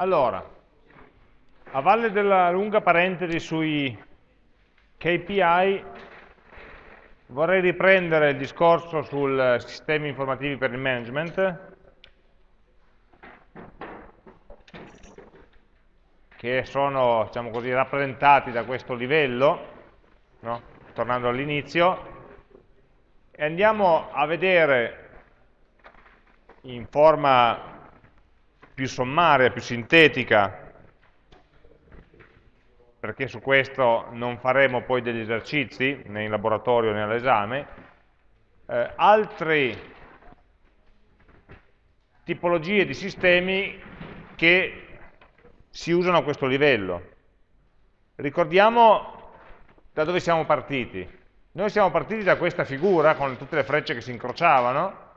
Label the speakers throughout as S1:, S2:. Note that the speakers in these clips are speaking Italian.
S1: Allora, a valle della lunga parentesi sui KPI, vorrei riprendere il discorso sul sistemi informativi per il management, che sono diciamo così, rappresentati da questo livello, no? tornando all'inizio, e andiamo a vedere in forma più sommaria, più sintetica, perché su questo non faremo poi degli esercizi né in laboratorio né all'esame, eh, altre tipologie di sistemi che si usano a questo livello. Ricordiamo da dove siamo partiti. Noi siamo partiti da questa figura con tutte le frecce che si incrociavano,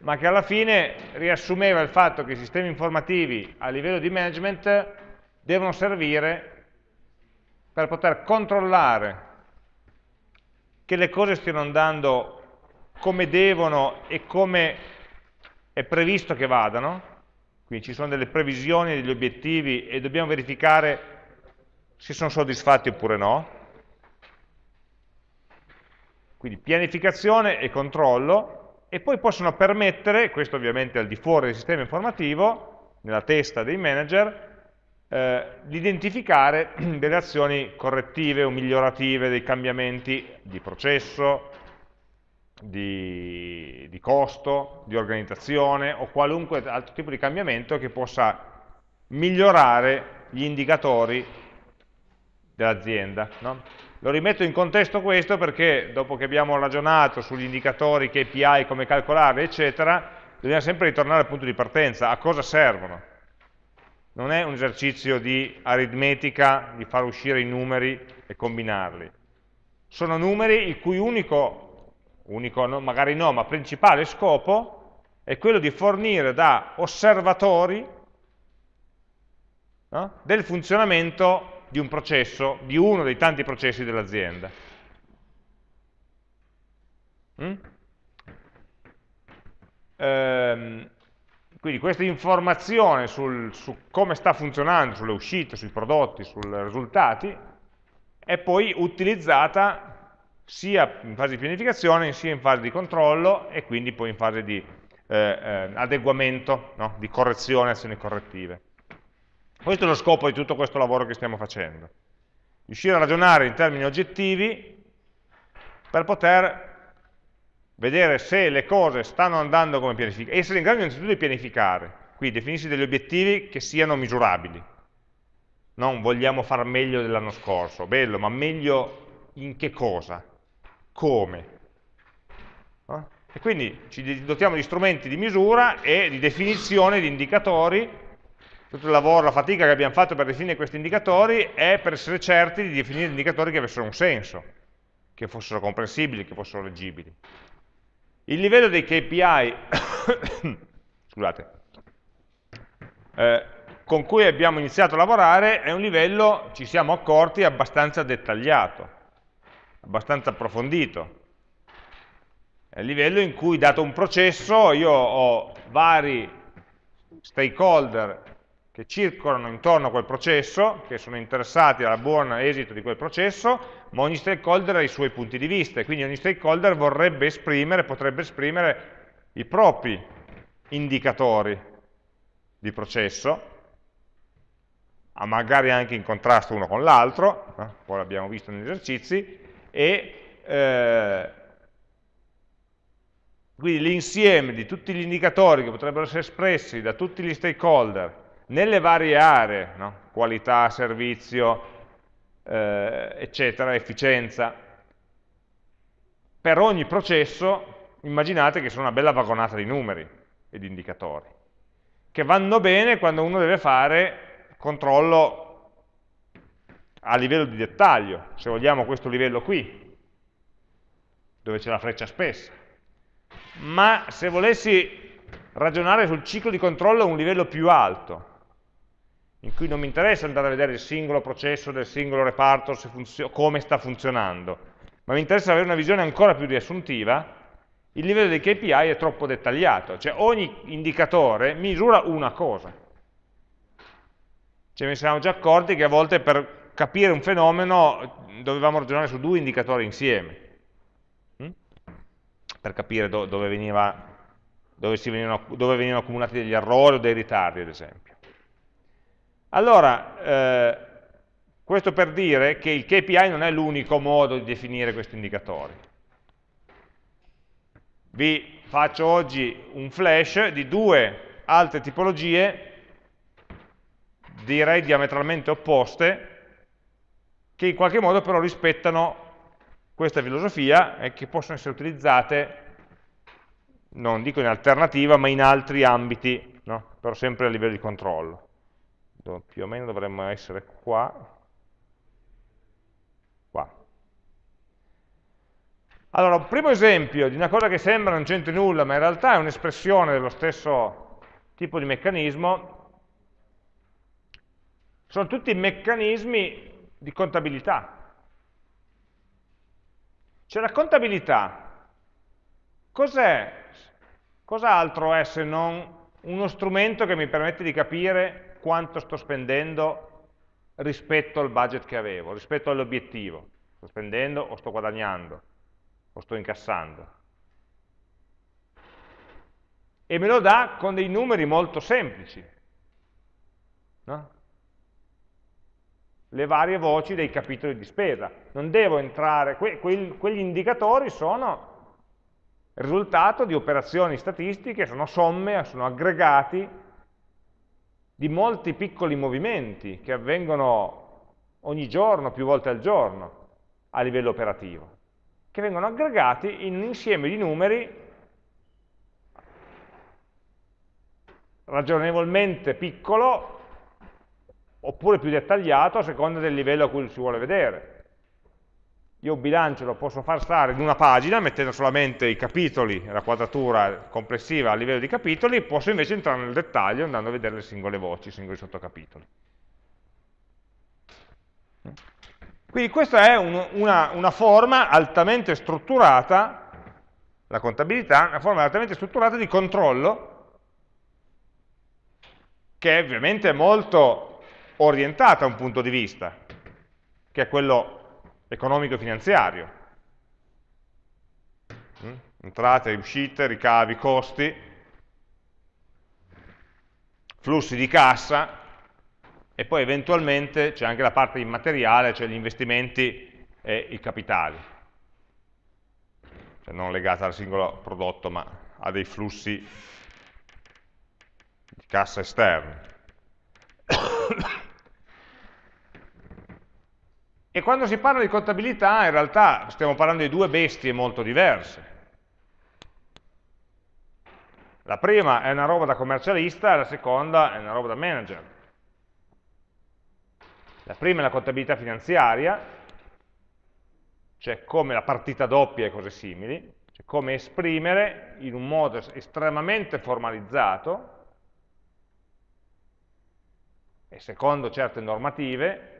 S1: ma che alla fine riassumeva il fatto che i sistemi informativi a livello di management devono servire per poter controllare che le cose stiano andando come devono e come è previsto che vadano, quindi ci sono delle previsioni, degli obiettivi e dobbiamo verificare se sono soddisfatti oppure no. Quindi pianificazione e controllo e poi possono permettere, questo ovviamente al di fuori del sistema informativo, nella testa dei manager, eh, di identificare delle azioni correttive o migliorative, dei cambiamenti di processo, di, di costo, di organizzazione o qualunque altro tipo di cambiamento che possa migliorare gli indicatori dell'azienda. No? Lo rimetto in contesto questo perché dopo che abbiamo ragionato sugli indicatori, KPI, come calcolarli, eccetera, dobbiamo sempre ritornare al punto di partenza, a cosa servono. Non è un esercizio di aritmetica, di far uscire i numeri e combinarli. Sono numeri il cui unico, unico no, magari no, ma principale scopo è quello di fornire da osservatori no, del funzionamento di un processo, di uno dei tanti processi dell'azienda. Mm? Ehm, quindi questa informazione sul, su come sta funzionando, sulle uscite, sui prodotti, sui risultati, è poi utilizzata sia in fase di pianificazione, sia in fase di controllo e quindi poi in fase di eh, eh, adeguamento, no? di correzione, azioni correttive. Questo è lo scopo di tutto questo lavoro che stiamo facendo. Riuscire a ragionare in termini oggettivi per poter vedere se le cose stanno andando come pianificate, essere in grado innanzitutto di pianificare, quindi definirsi degli obiettivi che siano misurabili. Non vogliamo far meglio dell'anno scorso, bello, ma meglio in che cosa? Come? E quindi ci dotiamo di strumenti di misura e di definizione di indicatori tutto il lavoro, la fatica che abbiamo fatto per definire questi indicatori è per essere certi di definire indicatori che avessero un senso, che fossero comprensibili, che fossero leggibili. Il livello dei KPI scusate, eh, con cui abbiamo iniziato a lavorare è un livello, ci siamo accorti, abbastanza dettagliato, abbastanza approfondito. È il livello in cui, dato un processo, io ho vari stakeholder che circolano intorno a quel processo, che sono interessati al buon esito di quel processo, ma ogni stakeholder ha i suoi punti di vista e quindi ogni stakeholder vorrebbe esprimere, potrebbe esprimere i propri indicatori di processo, magari anche in contrasto uno con l'altro, eh? poi l'abbiamo visto negli esercizi, e eh, quindi l'insieme di tutti gli indicatori che potrebbero essere espressi da tutti gli stakeholder nelle varie aree, no? qualità, servizio, eh, eccetera, efficienza, per ogni processo immaginate che sono una bella vagonata di numeri e di indicatori, che vanno bene quando uno deve fare controllo a livello di dettaglio, se vogliamo questo livello qui, dove c'è la freccia spessa. Ma se volessi ragionare sul ciclo di controllo a un livello più alto, in cui non mi interessa andare a vedere il singolo processo del singolo reparto, come sta funzionando, ma mi interessa avere una visione ancora più riassuntiva, il livello dei KPI è troppo dettagliato, cioè ogni indicatore misura una cosa. ne siamo già accorti che a volte per capire un fenomeno dovevamo ragionare su due indicatori insieme, hm? per capire do dove, veniva, dove, venivano, dove, venivano, accumulati degli errori o dei ritardi, ad esempio. Allora, eh, questo per dire che il KPI non è l'unico modo di definire questi indicatori. Vi faccio oggi un flash di due altre tipologie, direi diametralmente opposte, che in qualche modo però rispettano questa filosofia e che possono essere utilizzate, non dico in alternativa, ma in altri ambiti, no? però sempre a livello di controllo. Più o meno dovremmo essere qua. qua. Allora, un primo esempio di una cosa che sembra non c'entri nulla, ma in realtà è un'espressione dello stesso tipo di meccanismo, sono tutti meccanismi di contabilità. Cioè la contabilità, cos'è? Cos'altro è se non uno strumento che mi permette di capire quanto sto spendendo rispetto al budget che avevo, rispetto all'obiettivo. Sto spendendo o sto guadagnando, o sto incassando. E me lo dà con dei numeri molto semplici. No? le varie voci dei capitoli di spesa. Non devo entrare, que, que, quegli indicatori sono risultato di operazioni statistiche, sono somme, sono aggregati di molti piccoli movimenti che avvengono ogni giorno, più volte al giorno, a livello operativo, che vengono aggregati in un insieme di numeri ragionevolmente piccolo oppure più dettagliato a seconda del livello a cui si vuole vedere. Io bilancio lo posso far stare in una pagina mettendo solamente i capitoli, la quadratura complessiva a livello di capitoli, posso invece entrare nel dettaglio andando a vedere le singole voci, i singoli sottocapitoli. Quindi questa è un, una, una forma altamente strutturata, la contabilità, una forma altamente strutturata di controllo, che ovviamente è molto orientata a un punto di vista, che è quello economico-finanziario. Mm? Entrate, uscite, ricavi, costi, flussi di cassa e poi eventualmente c'è anche la parte immateriale, cioè gli investimenti e i capitali. Cioè non legata al singolo prodotto, ma a dei flussi di cassa esterni. E quando si parla di contabilità, in realtà stiamo parlando di due bestie molto diverse. La prima è una roba da commercialista, la seconda è una roba da manager. La prima è la contabilità finanziaria, cioè come la partita doppia e cose simili, cioè come esprimere in un modo estremamente formalizzato e secondo certe normative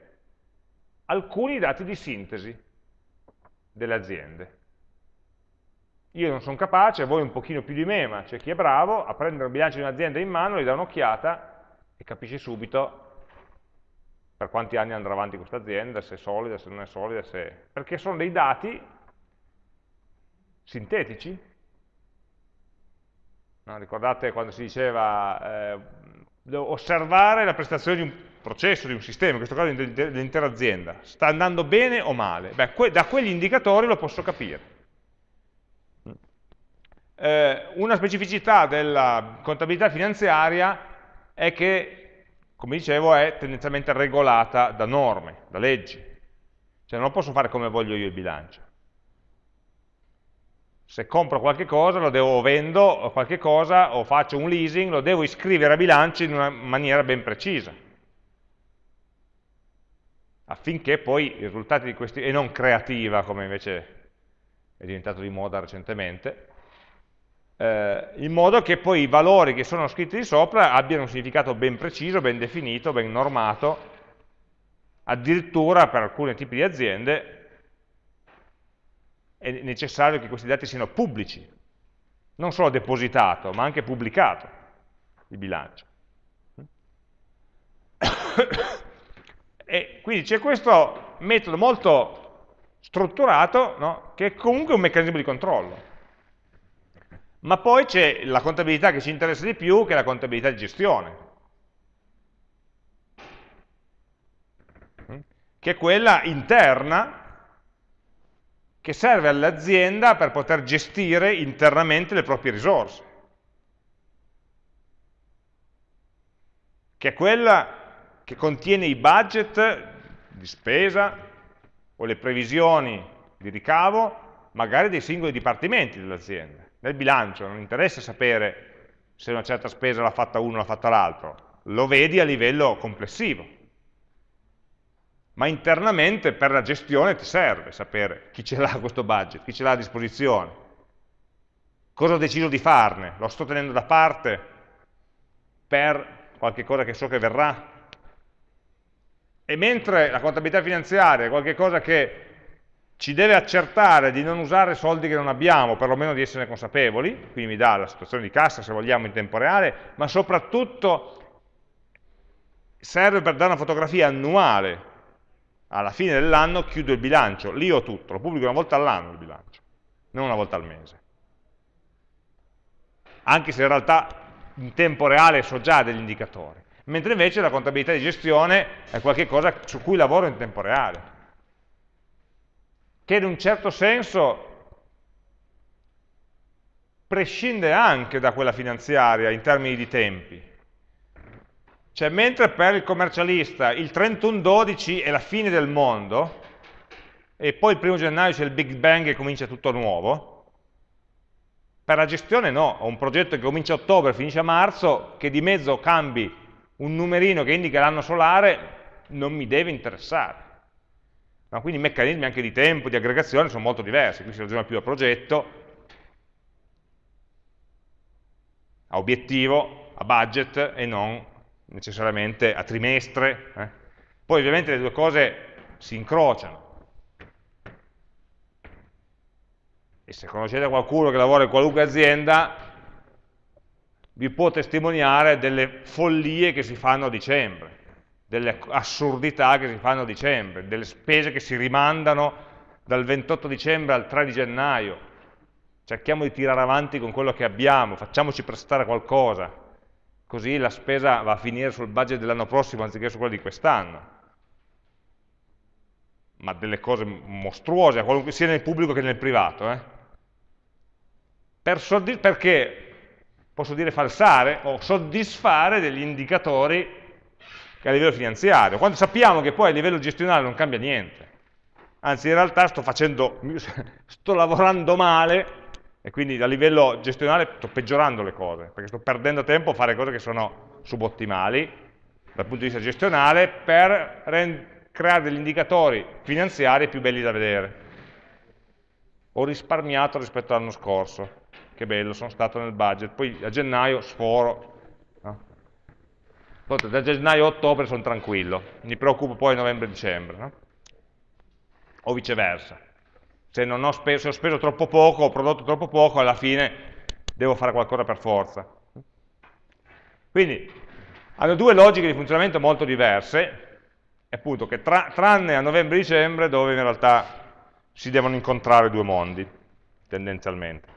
S1: alcuni dati di sintesi delle aziende. Io non sono capace, voi un pochino più di me, ma c'è chi è bravo, a prendere un bilancio di un'azienda in mano, gli dà un'occhiata e capisce subito per quanti anni andrà avanti questa azienda, se è solida, se non è solida, se... perché sono dei dati sintetici. No, ricordate quando si diceva eh, osservare la prestazione di un processo, di un sistema, in questo caso dell'intera azienda, sta andando bene o male? Beh, que da quegli indicatori lo posso capire. Eh, una specificità della contabilità finanziaria è che, come dicevo, è tendenzialmente regolata da norme, da leggi. Cioè non posso fare come voglio io il bilancio. Se compro qualche cosa, lo devo vendo qualche cosa, o faccio un leasing, lo devo iscrivere a bilancio in una maniera ben precisa affinché poi i risultati di questi, e non creativa come invece è diventato di moda recentemente, eh, in modo che poi i valori che sono scritti di sopra abbiano un significato ben preciso, ben definito, ben normato, addirittura per alcuni tipi di aziende è necessario che questi dati siano pubblici, non solo depositato, ma anche pubblicato il bilancio. E quindi c'è questo metodo molto strutturato, no? che è comunque un meccanismo di controllo. Ma poi c'è la contabilità che ci interessa di più, che è la contabilità di gestione. Che è quella interna che serve all'azienda per poter gestire internamente le proprie risorse. Che è quella che contiene i budget di spesa o le previsioni di ricavo magari dei singoli dipartimenti dell'azienda. Nel bilancio non interessa sapere se una certa spesa l'ha fatta uno o l'ha fatta l'altro, lo vedi a livello complessivo. Ma internamente per la gestione ti serve sapere chi ce l'ha questo budget, chi ce l'ha a disposizione, cosa ho deciso di farne, lo sto tenendo da parte per qualche cosa che so che verrà. E mentre la contabilità finanziaria è qualcosa che ci deve accertare di non usare soldi che non abbiamo, perlomeno di essere consapevoli, quindi mi dà la situazione di cassa se vogliamo in tempo reale, ma soprattutto serve per dare una fotografia annuale. Alla fine dell'anno chiudo il bilancio, lì ho tutto, lo pubblico una volta all'anno il bilancio, non una volta al mese. Anche se in realtà in tempo reale so già degli indicatori. Mentre invece la contabilità di gestione è qualcosa su cui lavoro in tempo reale che in un certo senso prescinde anche da quella finanziaria in termini di tempi. Cioè, mentre per il commercialista il 31-12 è la fine del mondo, e poi il primo gennaio c'è il Big Bang e comincia tutto nuovo, per la gestione no, ho un progetto che comincia a ottobre e finisce a marzo, che di mezzo cambi un numerino che indica l'anno solare, non mi deve interessare. No? Quindi i meccanismi anche di tempo, di aggregazione sono molto diversi, qui si ragiona più a progetto, a obiettivo, a budget e non necessariamente a trimestre. Eh? Poi ovviamente le due cose si incrociano. E se conoscete qualcuno che lavora in qualunque azienda, vi può testimoniare delle follie che si fanno a dicembre delle assurdità che si fanno a dicembre, delle spese che si rimandano dal 28 dicembre al 3 di gennaio. Cerchiamo di tirare avanti con quello che abbiamo, facciamoci prestare qualcosa, così la spesa va a finire sul budget dell'anno prossimo anziché su quello di quest'anno. Ma delle cose mostruose, sia nel pubblico che nel privato. Eh? Per perché posso dire falsare o soddisfare degli indicatori che a livello finanziario, quando sappiamo che poi a livello gestionale non cambia niente. Anzi, in realtà sto, facendo, sto lavorando male e quindi a livello gestionale sto peggiorando le cose, perché sto perdendo tempo a fare cose che sono subottimali dal punto di vista gestionale per creare degli indicatori finanziari più belli da vedere. Ho risparmiato rispetto all'anno scorso, che bello, sono stato nel budget, poi a gennaio sforo, da gennaio a ottobre sono tranquillo, mi preoccupo poi novembre-dicembre, no? o viceversa. Se, ho speso, se ho speso troppo poco, ho prodotto troppo poco, alla fine devo fare qualcosa per forza. Quindi hanno due logiche di funzionamento molto diverse, appunto che tra, tranne a novembre-dicembre dove in realtà si devono incontrare due mondi, tendenzialmente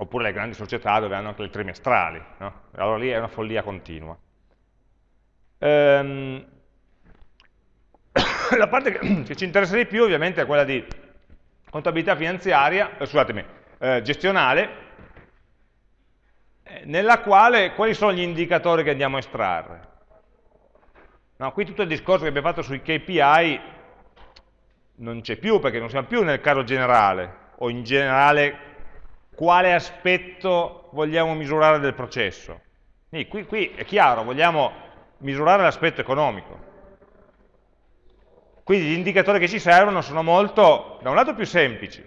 S1: oppure le grandi società dove hanno anche le trimestrali, no? allora lì è una follia continua. Ehm, la parte che, ci interessa di più ovviamente è quella di contabilità finanziaria, eh, scusatemi, eh, gestionale, eh, nella quale quali sono gli indicatori che andiamo a estrarre. No, qui tutto il discorso che abbiamo fatto sui KPI non c'è più perché non siamo più nel caso generale o in generale quale aspetto vogliamo misurare del processo. Qui, qui è chiaro, vogliamo misurare l'aspetto economico. Quindi gli indicatori che ci servono sono molto, da un lato più semplici,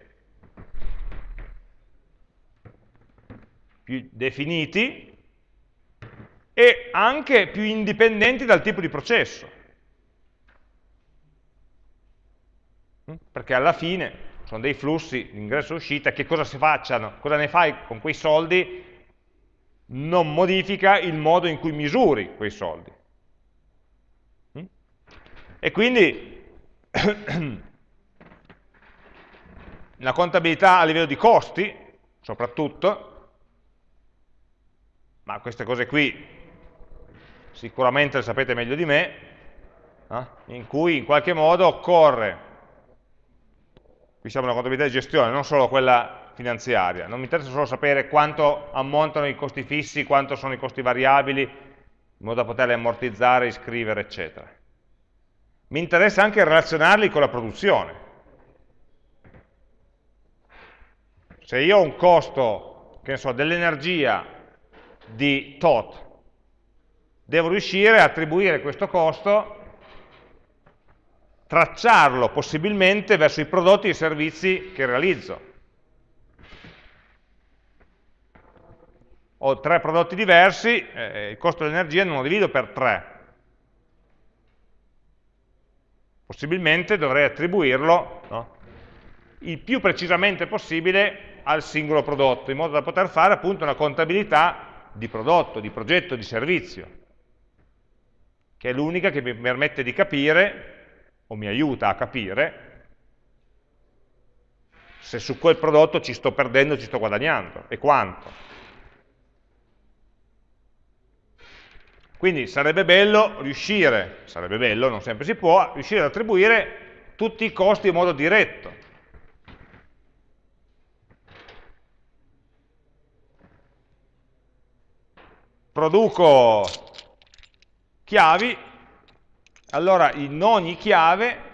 S1: più definiti e anche più indipendenti dal tipo di processo. Perché alla fine sono dei flussi, ingresso e uscita, che cosa si facciano, cosa ne fai con quei soldi, non modifica il modo in cui misuri quei soldi. E quindi la contabilità a livello di costi, soprattutto, ma queste cose qui sicuramente le sapete meglio di me, eh? in cui in qualche modo occorre, qui siamo una contabilità di gestione, non solo quella finanziaria, non mi interessa solo sapere quanto ammontano i costi fissi, quanto sono i costi variabili, in modo da poterli ammortizzare, iscrivere, eccetera. Mi interessa anche relazionarli con la produzione. Se io ho un costo, che ne so, dell'energia di tot, devo riuscire a attribuire questo costo, tracciarlo possibilmente verso i prodotti e i servizi che realizzo. Ho tre prodotti diversi, eh, il costo dell'energia non lo divido per tre, possibilmente dovrei attribuirlo no, il più precisamente possibile al singolo prodotto, in modo da poter fare appunto una contabilità di prodotto, di progetto, di servizio che è l'unica che mi permette di capire, o mi aiuta a capire, se su quel prodotto ci sto perdendo, ci sto guadagnando, e quanto. Quindi sarebbe bello riuscire, sarebbe bello, non sempre si può, riuscire ad attribuire tutti i costi in modo diretto. Produco chiavi, allora in ogni chiave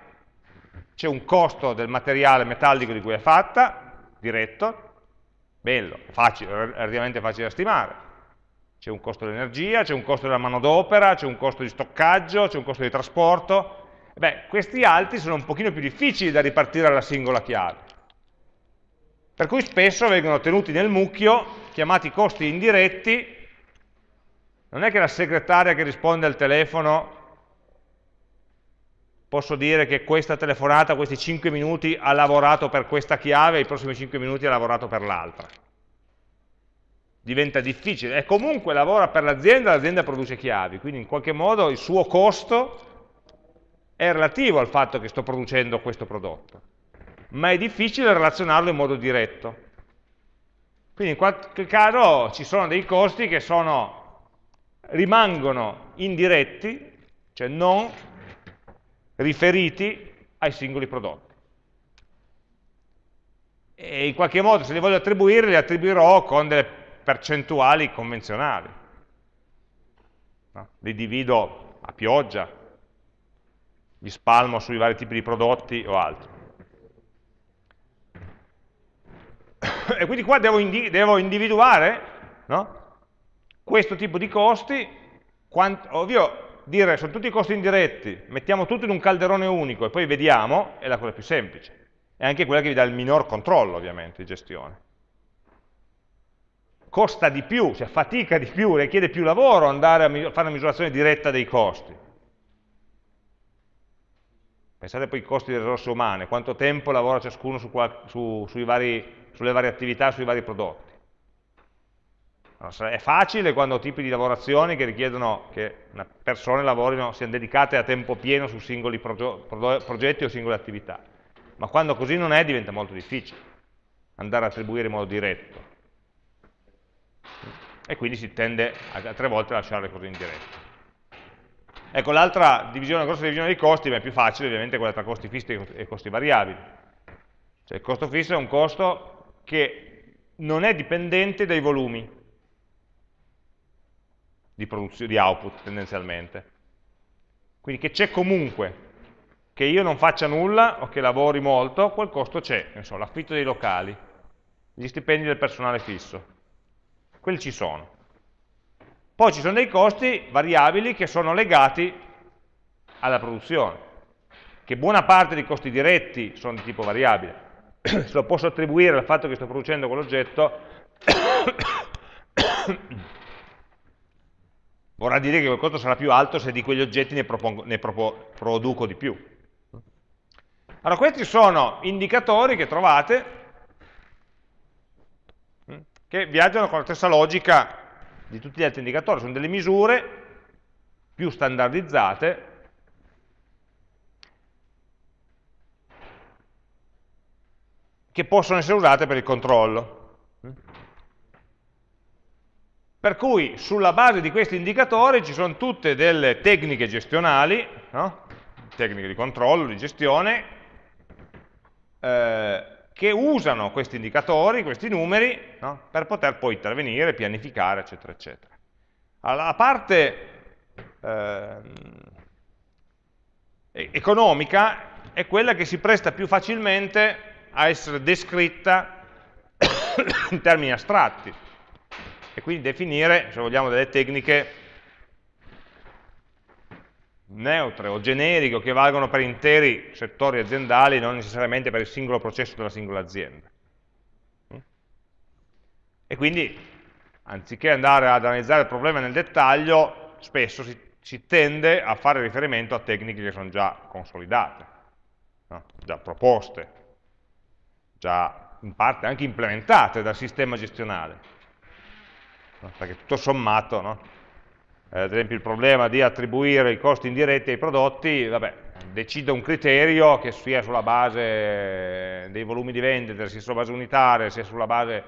S1: c'è un costo del materiale metallico di cui è fatta, diretto, bello, facile, relativamente facile da stimare. C'è un costo dell'energia, c'è un costo della manodopera, c'è un costo di stoccaggio, c'è un costo di trasporto. Beh, questi altri sono un pochino più difficili da ripartire alla singola chiave. Per cui spesso vengono tenuti nel mucchio, chiamati costi indiretti, non è che la segretaria che risponde al telefono posso dire che questa telefonata, questi 5 minuti, ha lavorato per questa chiave e i prossimi 5 minuti ha lavorato per l'altra. Diventa difficile. E comunque lavora per l'azienda, l'azienda produce chiavi, quindi in qualche modo il suo costo è relativo al fatto che sto producendo questo prodotto. Ma è difficile relazionarlo in modo diretto. Quindi in qualche caso ci sono dei costi che sono rimangono indiretti, cioè non riferiti ai singoli prodotti. E in qualche modo se li voglio attribuire, li attribuirò con delle percentuali convenzionali. No? Li divido a pioggia, li spalmo sui vari tipi di prodotti o altro. E quindi qua devo, indi devo individuare no? questo tipo di costi, quant, ovvio dire sono tutti costi indiretti, mettiamo tutto in un calderone unico e poi vediamo, è la cosa più semplice. È anche quella che vi dà il minor controllo, ovviamente, di gestione. Costa di più, cioè fatica di più, richiede più lavoro andare a fare una misurazione diretta dei costi. Pensate poi ai costi delle risorse umane, quanto tempo lavora ciascuno su, su, vari, sulle varie attività, sui vari prodotti. È facile quando ho tipi di lavorazioni che richiedono che persone lavorino, siano dedicate a tempo pieno su singoli progetti o singole attività, ma quando così non è diventa molto difficile andare a attribuire in modo diretto. E quindi si tende a, tre volte a lasciare le cose indirette. Ecco, l'altra divisione, la grossa divisione dei costi, ma è più facile ovviamente quella tra costi fissi e costi variabili. Cioè il costo fisso è un costo che non è dipendente dai volumi, di, di output tendenzialmente. Quindi che c'è comunque, che io non faccia nulla o che lavori molto, quel costo c'è, l'affitto dei locali, gli stipendi del personale fisso, quelli ci sono. Poi ci sono dei costi variabili che sono legati alla produzione, che buona parte dei costi diretti sono di tipo variabile. Se lo posso attribuire al fatto che sto producendo quell'oggetto, vorrà dire che quel costo sarà più alto se di quegli oggetti ne, propongo, ne propo, produco di più. Allora questi sono indicatori che trovate mm, che viaggiano con la stessa logica di tutti gli altri indicatori, sono delle misure più standardizzate che possono essere usate per il controllo. Mm. Per cui sulla base di questi indicatori ci sono tutte delle tecniche gestionali, no? tecniche di controllo, di gestione, eh, che usano questi indicatori, questi numeri, no? per poter poi intervenire, pianificare, eccetera, eccetera. Allora, la parte eh, economica è quella che si presta più facilmente a essere descritta in termini astratti e quindi definire, se vogliamo, delle tecniche neutre o generiche che valgono per interi settori aziendali, non necessariamente per il singolo processo della singola azienda. E quindi, anziché andare ad analizzare il problema nel dettaglio, spesso si, si tende a fare riferimento a tecniche che sono già consolidate, no? già proposte, già in parte anche implementate dal sistema gestionale. Perché tutto sommato, no? eh, ad esempio il problema di attribuire i costi indiretti ai prodotti, vabbè, decido un criterio che sia sulla base dei volumi di vendita, sia sulla base unitaria, sia sulla base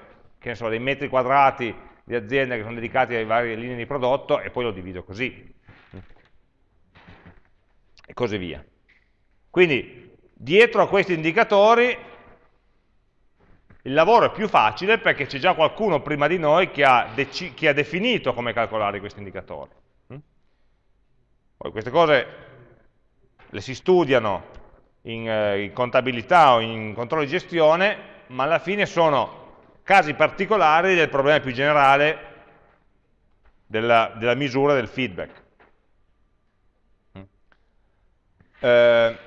S1: so, dei metri quadrati di azienda che sono dedicati alle varie linee di prodotto e poi lo divido così. E così via. Quindi, dietro a questi indicatori il lavoro è più facile perché c'è già qualcuno prima di noi che ha, che ha definito come calcolare questi indicatori. Mm? Poi queste cose le si studiano in, eh, in contabilità o in controllo di gestione, ma alla fine sono casi particolari del problema più generale della, della misura del feedback. Mm. Eh,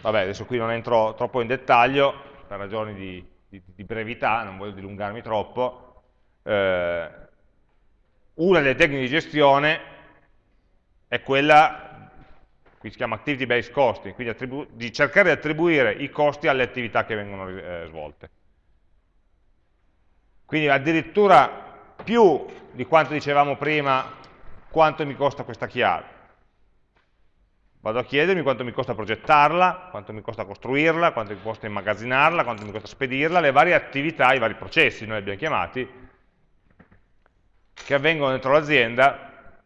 S1: vabbè, adesso qui non entro troppo in dettaglio per ragioni di di, di brevità, non voglio dilungarmi troppo, eh, una delle tecniche di gestione è quella, qui si chiama activity based costing, quindi di cercare di attribuire i costi alle attività che vengono eh, svolte. Quindi addirittura più di quanto dicevamo prima, quanto mi costa questa chiave vado a chiedermi quanto mi costa progettarla, quanto mi costa costruirla, quanto mi costa immagazzinarla, quanto mi costa spedirla, le varie attività, i vari processi, noi abbiamo chiamati, che avvengono dentro l'azienda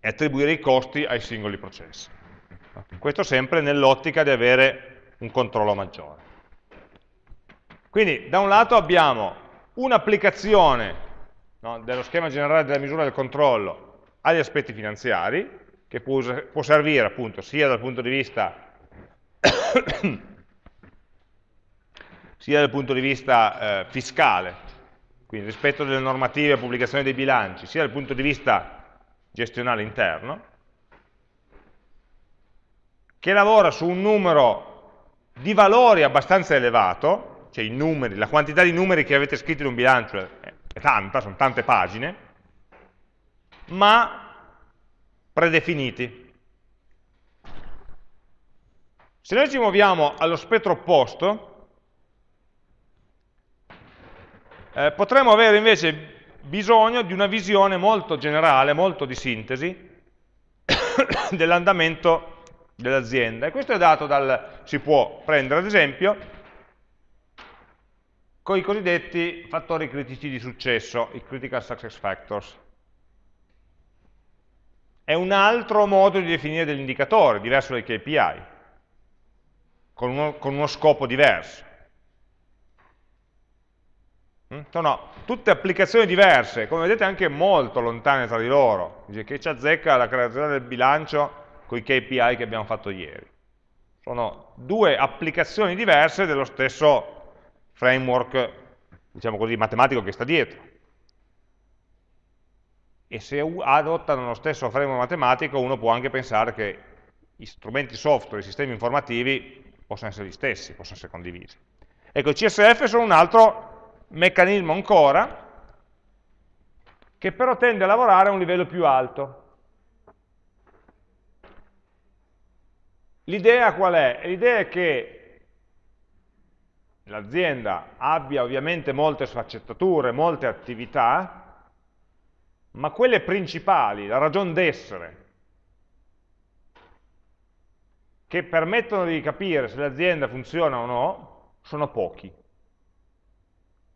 S1: e attribuire i costi ai singoli processi. Questo sempre nell'ottica di avere un controllo maggiore. Quindi da un lato abbiamo un'applicazione no, dello schema generale della misura del controllo agli aspetti finanziari, che può, può servire appunto sia dal punto di vista sia dal punto di vista eh, fiscale, quindi rispetto delle normative e pubblicazione dei bilanci, sia dal punto di vista gestionale interno, che lavora su un numero di valori abbastanza elevato, cioè i numeri, la quantità di numeri che avete scritto in un bilancio è, è tanta, sono tante pagine, ma predefiniti. Se noi ci muoviamo allo spettro opposto, eh, potremmo avere invece bisogno di una visione molto generale, molto di sintesi, dell'andamento dell'azienda. E questo è dato dal, si può prendere ad esempio, con i cosiddetti fattori critici di successo, i critical success factors è un altro modo di definire degli indicatori, diverso dai KPI, con uno, con uno scopo diverso. Mm? Sono tutte applicazioni diverse, come vedete anche molto lontane tra di loro, che ci azzecca la creazione del bilancio con i KPI che abbiamo fatto ieri. Sono due applicazioni diverse dello stesso framework, diciamo così, matematico che sta dietro e se adottano lo stesso framework matematico uno può anche pensare che gli strumenti software, i sistemi informativi possono essere gli stessi, possono essere condivisi. Ecco, i CSF sono un altro meccanismo ancora che però tende a lavorare a un livello più alto. L'idea qual è? L'idea è che l'azienda abbia ovviamente molte sfaccettature, molte attività, ma quelle principali, la ragione d'essere, che permettono di capire se l'azienda funziona o no, sono pochi.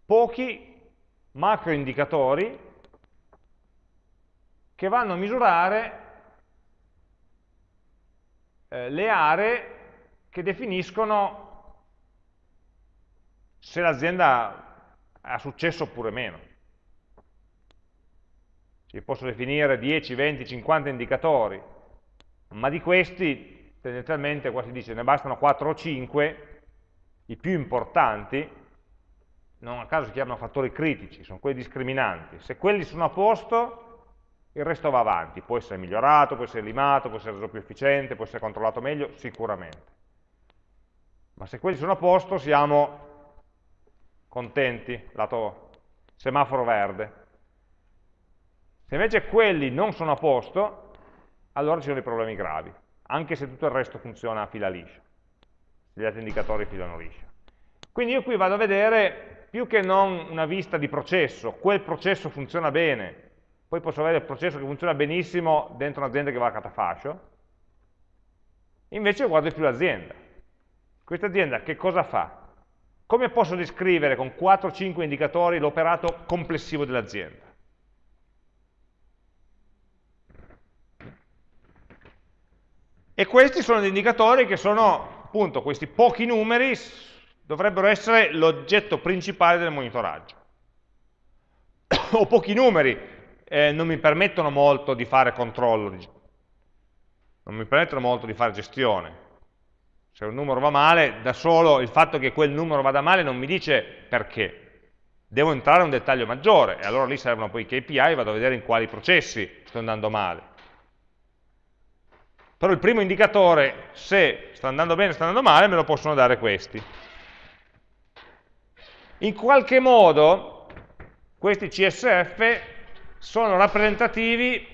S1: pochi macro indicatori che vanno a misurare eh, le aree che definiscono se l'azienda ha successo oppure meno. Ci posso definire 10, 20, 50 indicatori, ma di questi tendenzialmente qua si dice ne bastano 4 o 5, i più importanti, non a caso si chiamano fattori critici, sono quelli discriminanti. Se quelli sono a posto, il resto va avanti, può essere migliorato, può essere limato, può essere reso più efficiente, può essere controllato meglio, sicuramente. Ma se quelli sono a posto siamo contenti, lato semaforo verde. Se invece quelli non sono a posto, allora ci sono dei problemi gravi, anche se tutto il resto funziona a fila liscia, gli altri indicatori filano liscia. Quindi io qui vado a vedere, più che non una vista di processo, quel processo funziona bene, poi posso avere il processo che funziona benissimo dentro un'azienda che va a catafascio, invece guardo più l'azienda. Questa azienda che cosa fa? Come posso descrivere con 4-5 indicatori l'operato complessivo dell'azienda? E questi sono gli indicatori che sono, appunto, questi pochi numeri dovrebbero essere l'oggetto principale del monitoraggio. o pochi numeri, eh, non mi permettono molto di fare controllo, non mi permettono molto di fare gestione. Se un numero va male, da solo il fatto che quel numero vada male non mi dice perché. Devo entrare in un dettaglio maggiore, e allora lì servono poi i KPI, vado a vedere in quali processi sto andando male. Però il primo indicatore, se sta andando bene o sta andando male, me lo possono dare questi. In qualche modo, questi CSF sono rappresentativi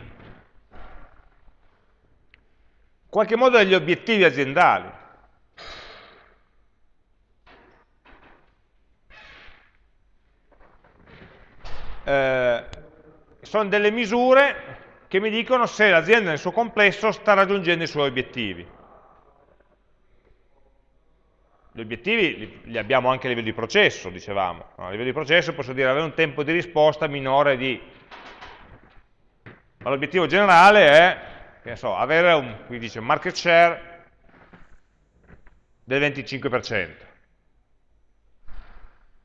S1: in qualche modo degli obiettivi aziendali. Eh, sono delle misure che mi dicono se l'azienda nel suo complesso sta raggiungendo i suoi obiettivi. Gli obiettivi li, abbiamo anche a livello di processo, dicevamo. A livello di processo posso dire avere un tempo di risposta minore di ma l'obiettivo generale è so, avere un, qui dice, market share del 25%.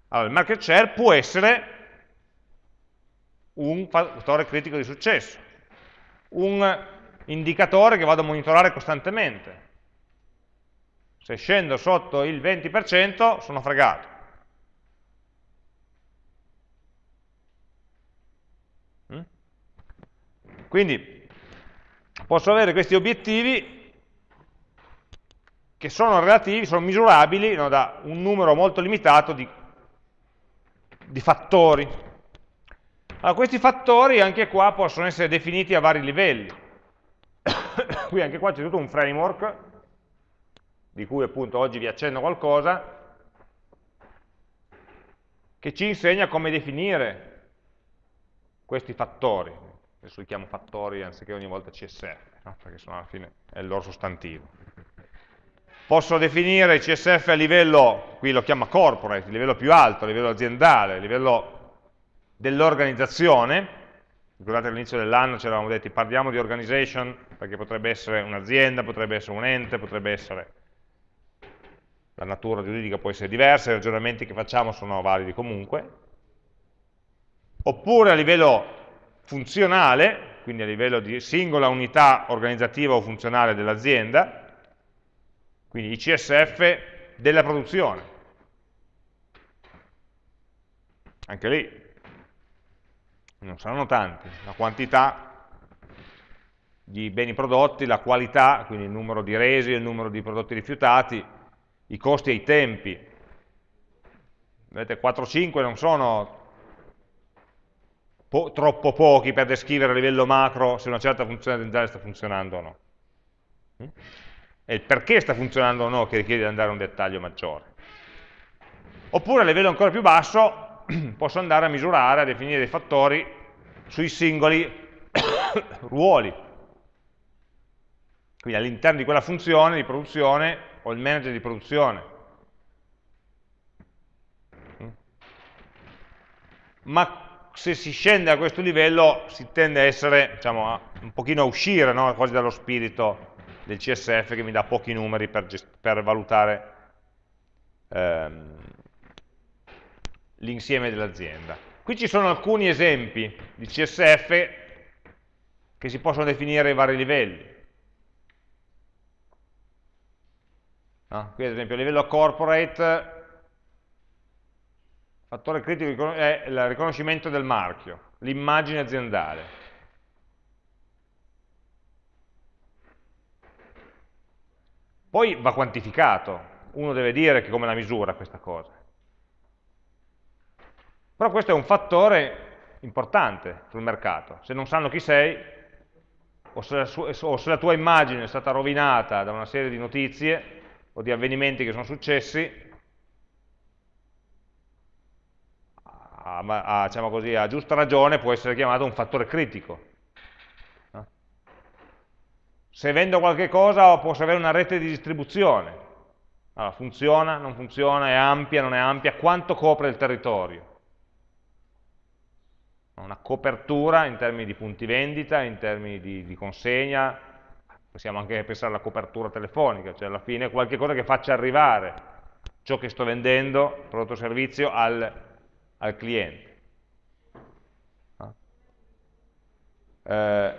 S1: Allora, il market share può essere un fattore critico di successo, un indicatore che vado a monitorare costantemente. Se scendo sotto il 20% sono fregato. Quindi posso avere questi obiettivi che sono relativi, sono misurabili no, da un numero molto limitato di, di fattori. Allora, questi fattori anche qua possono essere definiti a vari livelli. Qui anche qua c'è tutto un framework, di cui appunto oggi vi accenno qualcosa, che ci insegna come definire questi fattori adesso li chiamo fattori anziché ogni volta CSF, no? perché sono alla fine è il loro sostantivo. Posso definire CSF a livello, qui lo chiama corporate, livello più alto, a livello aziendale, a livello dell'organizzazione, ricordate all'inizio dell'anno ci eravamo detti parliamo di organization, perché potrebbe essere un'azienda, potrebbe essere un ente, potrebbe essere la natura giuridica può essere diversa, i ragionamenti che facciamo sono validi comunque, oppure a livello funzionale, quindi a livello di singola unità organizzativa o funzionale dell'azienda, quindi i CSF della produzione. Anche lì non saranno tanti, la quantità di beni prodotti, la qualità, quindi il numero di resi, il numero di prodotti rifiutati, i costi e i tempi. Vedete, 4-5 non sono po troppo pochi per descrivere a livello macro se una certa funzione aziendale sta funzionando o no. È il perché sta funzionando o no che richiede di andare a un dettaglio maggiore. Oppure a livello ancora più basso posso andare a misurare, a definire dei fattori sui singoli ruoli. Quindi all'interno di quella funzione di produzione ho il manager di produzione, ma se si scende a questo livello si tende a essere, diciamo, un pochino a uscire no? quasi dallo spirito del CSF che mi dà pochi numeri per, per valutare ehm, l'insieme dell'azienda. Qui ci sono alcuni esempi di CSF che si possono definire ai vari livelli. No? Qui ad esempio a livello corporate fattore critico è il riconoscimento del marchio, l'immagine aziendale. Poi va quantificato, uno deve dire che come la misura questa cosa. Però questo è un fattore importante sul mercato. Se non sanno chi sei, o se, la, o se la tua immagine è stata rovinata da una serie di notizie o di avvenimenti che sono successi, a, a, diciamo così, a giusta ragione può essere chiamato un fattore critico. Se vendo qualche cosa posso avere una rete di distribuzione. Allora, funziona, non funziona, è ampia, non è ampia, quanto copre il territorio? Una copertura in termini di punti vendita, in termini di, di consegna, possiamo anche pensare alla copertura telefonica, cioè alla fine qualche cosa che faccia arrivare ciò che sto vendendo, prodotto o servizio, al, al cliente. Eh,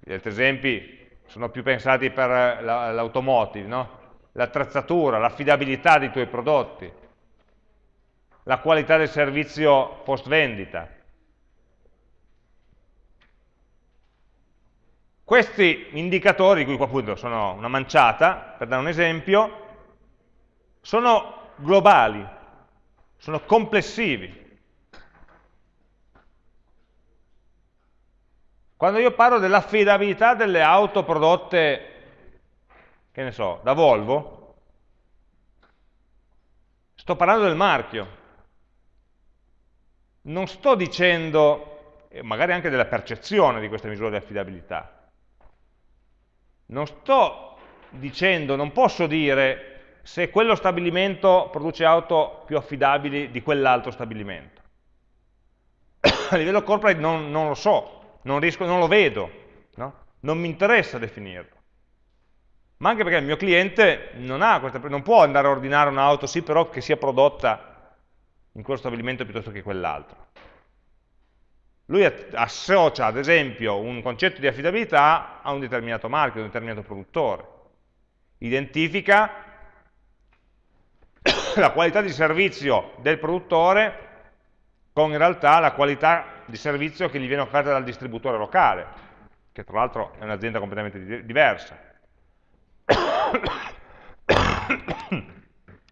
S1: gli altri esempi sono più pensati per l'automotive, no? l'attrezzatura, l'affidabilità dei tuoi prodotti, la qualità del servizio post vendita, Questi indicatori, di cui appunto sono una manciata, per dare un esempio, sono globali, sono complessivi. Quando io parlo dell'affidabilità delle auto prodotte, che ne so, da Volvo, sto parlando del marchio. Non sto dicendo, magari anche della percezione di questa misura di affidabilità, non sto dicendo, non posso dire se quello stabilimento produce auto più affidabili di quell'altro stabilimento. A livello corporate non, non lo so, non, riesco, non lo vedo, no? non mi interessa definirlo. Ma anche perché il mio cliente non, questa, non può andare a ordinare un'auto, sì però che sia prodotta in quello stabilimento piuttosto che quell'altro. Lui associa ad esempio un concetto di affidabilità a un determinato marchio, a un determinato produttore. Identifica la qualità di servizio del produttore con in realtà la qualità di servizio che gli viene offerta dal distributore locale, che tra l'altro è un'azienda completamente diversa.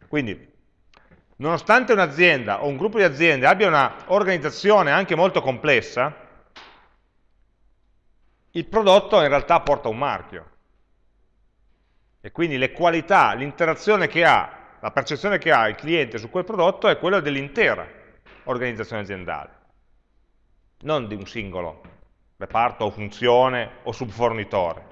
S1: Quindi nonostante un'azienda o un gruppo di aziende abbia una organizzazione anche molto complessa, il prodotto in realtà porta un marchio. E quindi le qualità, l'interazione che ha, la percezione che ha il cliente su quel prodotto è quella dell'intera organizzazione aziendale, non di un singolo reparto o funzione o subfornitore.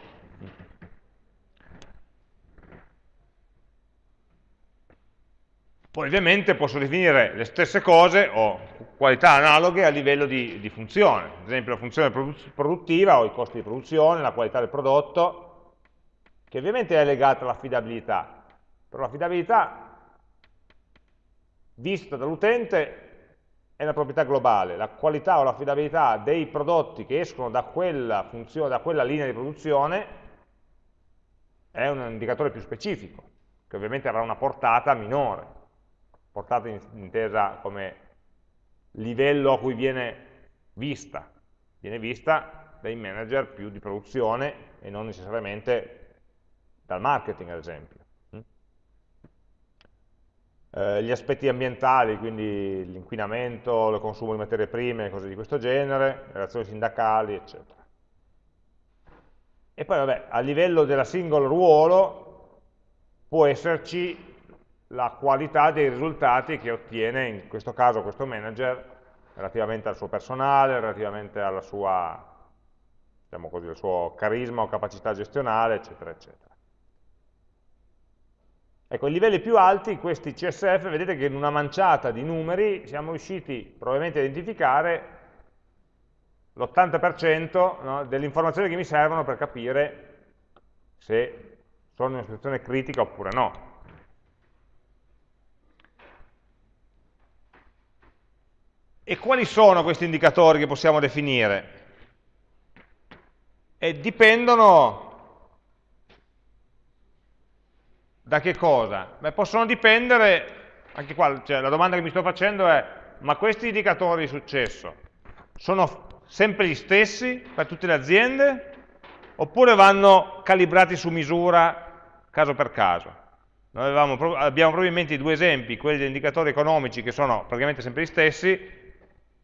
S1: Poi ovviamente posso definire le stesse cose o qualità analoghe a livello di, di funzione, ad esempio la funzione produttiva o i costi di produzione, la qualità del prodotto, che ovviamente è legata all'affidabilità, però l'affidabilità vista dall'utente è una proprietà globale, la qualità o l'affidabilità dei prodotti che escono da quella, funzione, da quella linea di produzione è un indicatore più specifico, che ovviamente avrà una portata minore portata intesa come livello a cui viene vista, viene vista dai manager più di produzione e non necessariamente dal marketing ad esempio. Mm? Eh, gli aspetti ambientali, quindi l'inquinamento, il consumo di materie prime, cose di questo genere, relazioni sindacali, eccetera. E poi vabbè, a livello della singola ruolo può esserci la qualità dei risultati che ottiene, in questo caso questo manager, relativamente al suo personale, relativamente alla sua, diciamo così, al suo carisma o capacità gestionale, eccetera, eccetera. Ecco, ai livelli più alti, questi CSF, vedete che in una manciata di numeri siamo riusciti probabilmente a identificare l'80% no, delle informazioni che mi servono per capire se sono in una situazione critica oppure no. E quali sono questi indicatori che possiamo definire? E dipendono Da che cosa? Beh, possono dipendere, anche qua cioè, la domanda che mi sto facendo è, ma questi indicatori di successo sono sempre gli stessi per tutte le aziende oppure vanno calibrati su misura caso per caso? Noi avevamo, abbiamo proprio in mente i due esempi, quelli degli indicatori economici che sono praticamente sempre gli stessi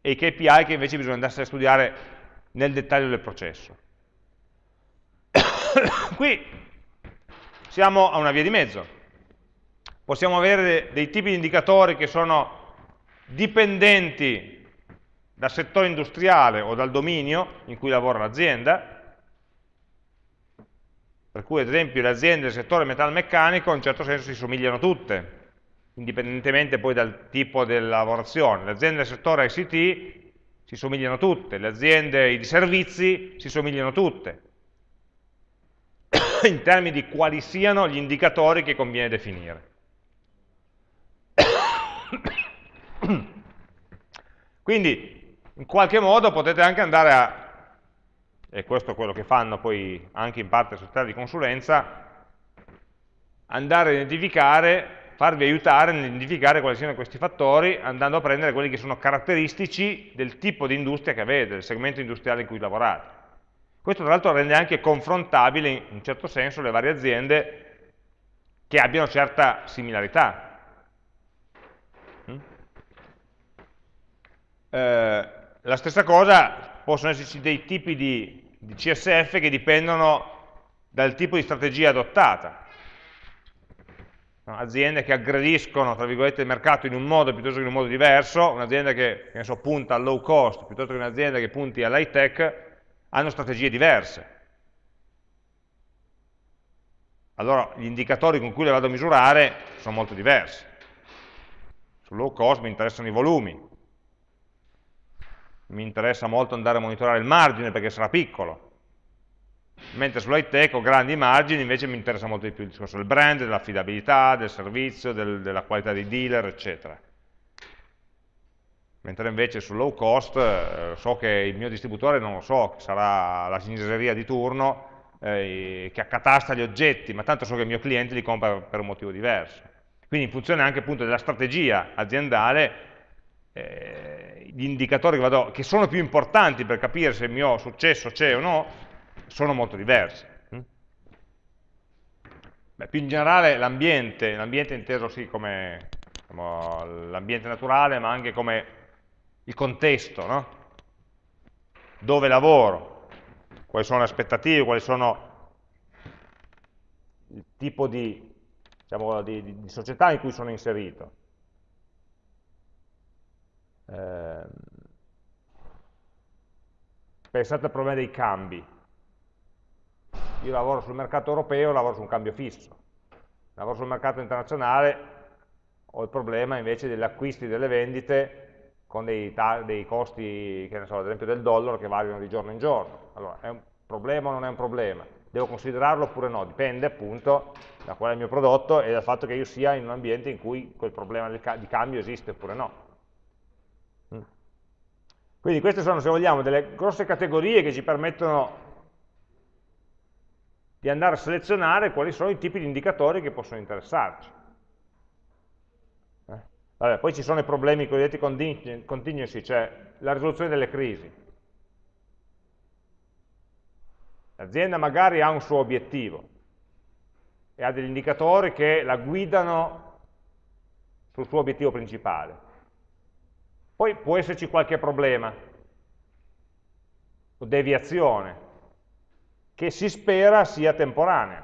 S1: e i KPI che invece bisogna andarsene a studiare nel dettaglio del processo. Qui siamo a una via di mezzo. Possiamo avere dei tipi di indicatori che sono dipendenti dal settore industriale o dal dominio in cui lavora l'azienda, per cui ad esempio le aziende del settore metalmeccanico in un certo senso si somigliano tutte, indipendentemente poi dal tipo della lavorazione. Le aziende del settore ICT si somigliano tutte, le aziende di servizi si somigliano tutte. in termini di quali siano gli indicatori che conviene definire. Quindi, in qualche modo potete anche andare a, e questo è quello che fanno poi anche in parte società di consulenza, andare a identificare, farvi aiutare a identificare quali siano questi fattori, andando a prendere quelli che sono caratteristici del tipo di industria che avete, del segmento industriale in cui lavorate. Questo tra l'altro rende anche confrontabile in un certo senso le varie aziende che abbiano certa similarità. Mm? Eh, la stessa cosa possono esserci dei tipi di, di CSF che dipendono dal tipo di strategia adottata. Aziende che aggrediscono, il mercato in un modo piuttosto che in un modo diverso, un'azienda che, che so, punta al low cost piuttosto che un'azienda che punti all'high tech, hanno strategie diverse. Allora gli indicatori con cui le vado a misurare sono molto diversi. Sul low cost mi interessano i volumi, mi interessa molto andare a monitorare il margine perché sarà piccolo, mentre sull'high tech ho grandi margini, invece mi interessa molto di più il discorso del brand, dell'affidabilità, del servizio, del, della qualità dei dealer, eccetera mentre invece sul low cost eh, so che il mio distributore non lo so, sarà la ciniseria di turno eh, che accatasta gli oggetti, ma tanto so che il mio cliente li compra per un motivo diverso. Quindi in funzione anche appunto della strategia aziendale, eh, gli indicatori che, vado, che, sono più importanti per capire se il mio successo c'è o no, sono molto diversi. Mm? Beh, più in generale l'ambiente, l'ambiente inteso sì come diciamo, l'ambiente naturale, ma anche come il contesto, no? dove lavoro, quali sono le aspettative, quali sono il tipo di, diciamo, di, di, di società in cui sono inserito. Eh, pensate al problema dei cambi. Io lavoro sul mercato europeo, lavoro su un cambio fisso. Lavoro sul mercato internazionale, ho il problema invece degli acquisti delle vendite con dei, dei costi, che ne so, ad esempio del dollaro, che variano di giorno in giorno. Allora, è un problema o non è un problema? Devo considerarlo oppure no? Dipende appunto da qual è il mio prodotto e dal fatto che io sia in un ambiente in cui quel problema di cambio esiste oppure no. Mm. Quindi queste sono, se vogliamo, delle grosse categorie che ci permettono di andare a selezionare quali sono i tipi di indicatori che possono interessarci. Vabbè, poi ci sono i problemi cosiddetti contingency, cioè la risoluzione delle crisi. L'azienda magari ha un suo obiettivo e ha degli indicatori che la guidano sul suo obiettivo principale. Poi può esserci qualche problema o deviazione che si spera sia temporanea,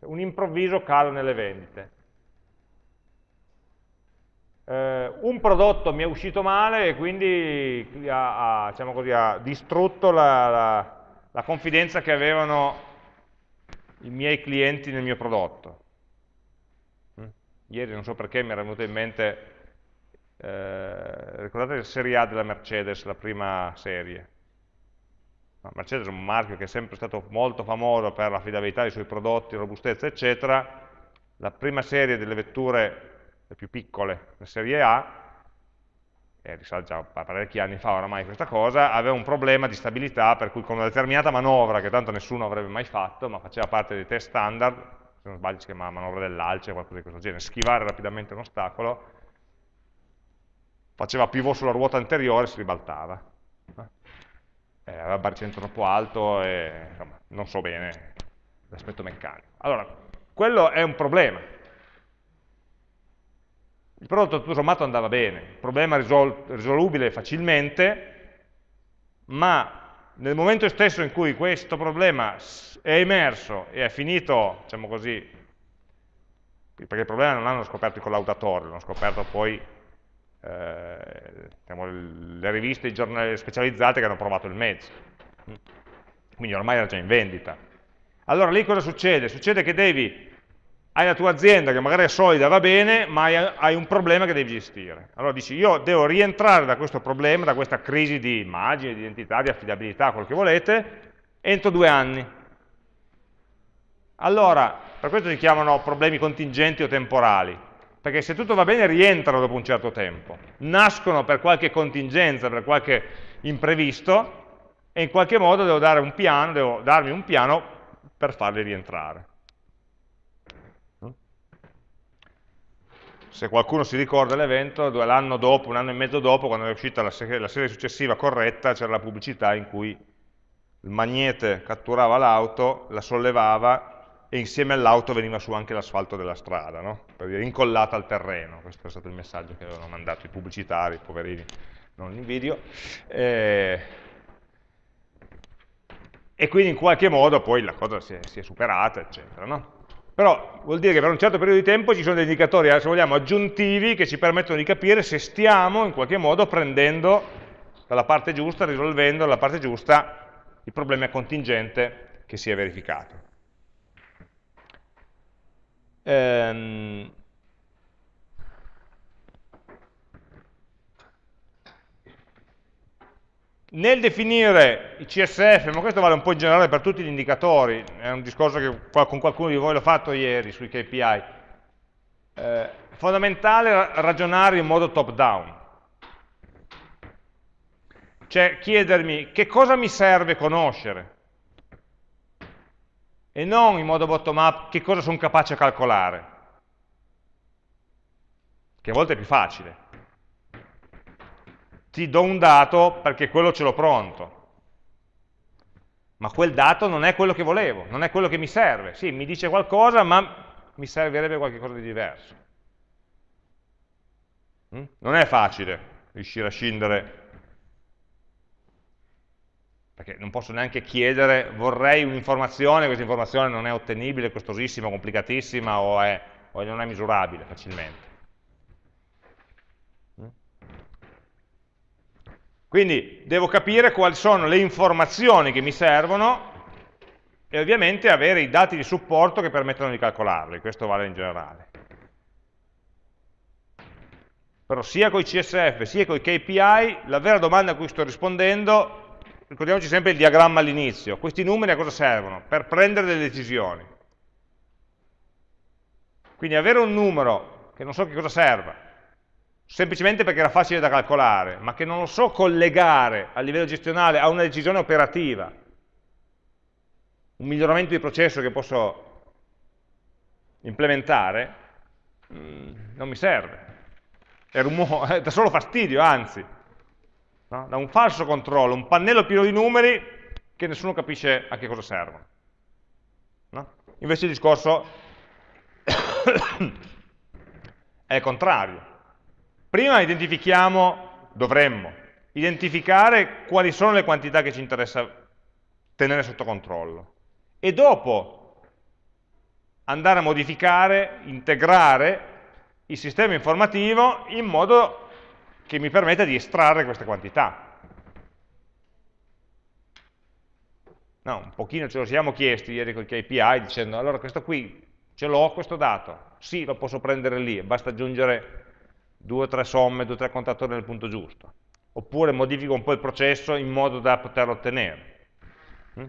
S1: un improvviso calo nelle vendite eh, un prodotto mi è uscito male e quindi ha, ha, diciamo così, ha distrutto la, la, la, confidenza che avevano i miei clienti nel mio prodotto. Ieri non so perché mi era venuto in mente, eh, ricordate il Serie A della Mercedes, la prima serie? Mercedes è un marchio che è sempre stato molto famoso per l'affidabilità dei suoi prodotti, robustezza, eccetera. La prima serie delle vetture le più piccole, la serie A, e risale già parecchi anni fa oramai questa cosa, aveva un problema di stabilità per cui con una determinata manovra, che tanto nessuno avrebbe mai fatto, ma faceva parte dei test standard, se non sbaglio si chiama manovra dell'alce o qualcosa di questo genere, schivare rapidamente un ostacolo, faceva pivot sulla ruota anteriore e si ribaltava. Eh, aveva baricentro troppo alto e insomma, non so bene l'aspetto meccanico. Allora, quello è un problema, il prodotto tutto sommato andava bene, il problema risol risolubile facilmente, ma nel momento stesso in cui questo problema è emerso e è finito, diciamo così, perché il problema non l'hanno scoperto i collaudatori, l'hanno scoperto poi eh, diciamo, le riviste i specializzate che hanno provato il mezzo. Quindi ormai era già in vendita. Allora lì cosa succede? Succede che devi hai la tua azienda che magari è solida, va bene, ma hai, hai, un problema che devi gestire. Allora dici, io devo rientrare da questo problema, da questa crisi di immagine, di identità, di affidabilità, quello che volete, entro due anni. Allora, per questo si chiamano problemi contingenti o temporali, perché se tutto va bene rientrano dopo un certo tempo, nascono per qualche contingenza, per qualche imprevisto, e in qualche modo devo, dare un piano, devo darmi un piano per farli rientrare. se qualcuno si ricorda l'evento, l'anno dopo, un anno e mezzo dopo, quando è uscita la serie, la serie successiva corretta, c'era la pubblicità in cui il magnete catturava l'auto, la sollevava e insieme all'auto veniva su anche l'asfalto della strada, no? per dire incollata al terreno, questo è stato il messaggio che avevano mandato i pubblicitari, poverini, non in video, e, e quindi in qualche modo poi la cosa si è, si è superata, eccetera. No? Però vuol dire che per un certo periodo di tempo ci sono dei indicatori, se vogliamo, aggiuntivi che ci permettono di capire se stiamo in qualche modo prendendo dalla parte giusta, risolvendo dalla parte giusta il problema contingente che si è verificato. Ehm, Nel definire i CSF, ma questo vale un po' in generale per tutti gli indicatori, è un discorso che con qualcuno di voi l'ho fatto ieri sui KPI, eh, è fondamentale ragionare in modo top down, cioè chiedermi che cosa mi serve conoscere e non in modo bottom up che cosa sono capace a calcolare, che a volte è più facile ti do un dato perché quello ce l'ho pronto. Ma quel dato non è quello che volevo, non è quello che mi serve. Sì, mi dice qualcosa, ma mi servirebbe qualcosa di diverso. Mm? Non è facile riuscire a scindere, perché non posso neanche chiedere, vorrei un'informazione, questa informazione non è ottenibile, costosissima, complicatissima o, è, o non è misurabile facilmente. Quindi devo capire quali sono le informazioni che mi servono e ovviamente avere i dati di supporto che permettono di calcolarli, questo vale in generale. Però sia con i CSF sia con i KPI, la vera domanda a cui sto rispondendo, ricordiamoci sempre il diagramma all'inizio, questi numeri a cosa servono? Per prendere delle decisioni. Quindi avere un numero che non so che cosa serva, semplicemente perché era facile da calcolare, ma che non lo so collegare a livello gestionale a una decisione operativa, un miglioramento di processo che posso implementare, mm, non mi serve. È rumore, dà solo fastidio, anzi. No? Da un falso controllo, un pannello pieno di numeri che nessuno capisce a che cosa servono. No? Invece il discorso è il contrario Prima identifichiamo, dovremmo, identificare quali sono le quantità che ci interessa tenere sotto controllo e dopo andare a modificare, integrare il sistema informativo in modo che mi permetta di estrarre queste quantità. No, un pochino ce lo siamo chiesti ieri con i KPI dicendo allora questo qui Ce l'ho questo dato? Sì, lo posso prendere lì, basta aggiungere due o tre somme, due o tre contatori nel punto giusto. Oppure modifico un po' il processo in modo da poterlo ottenere. Mm?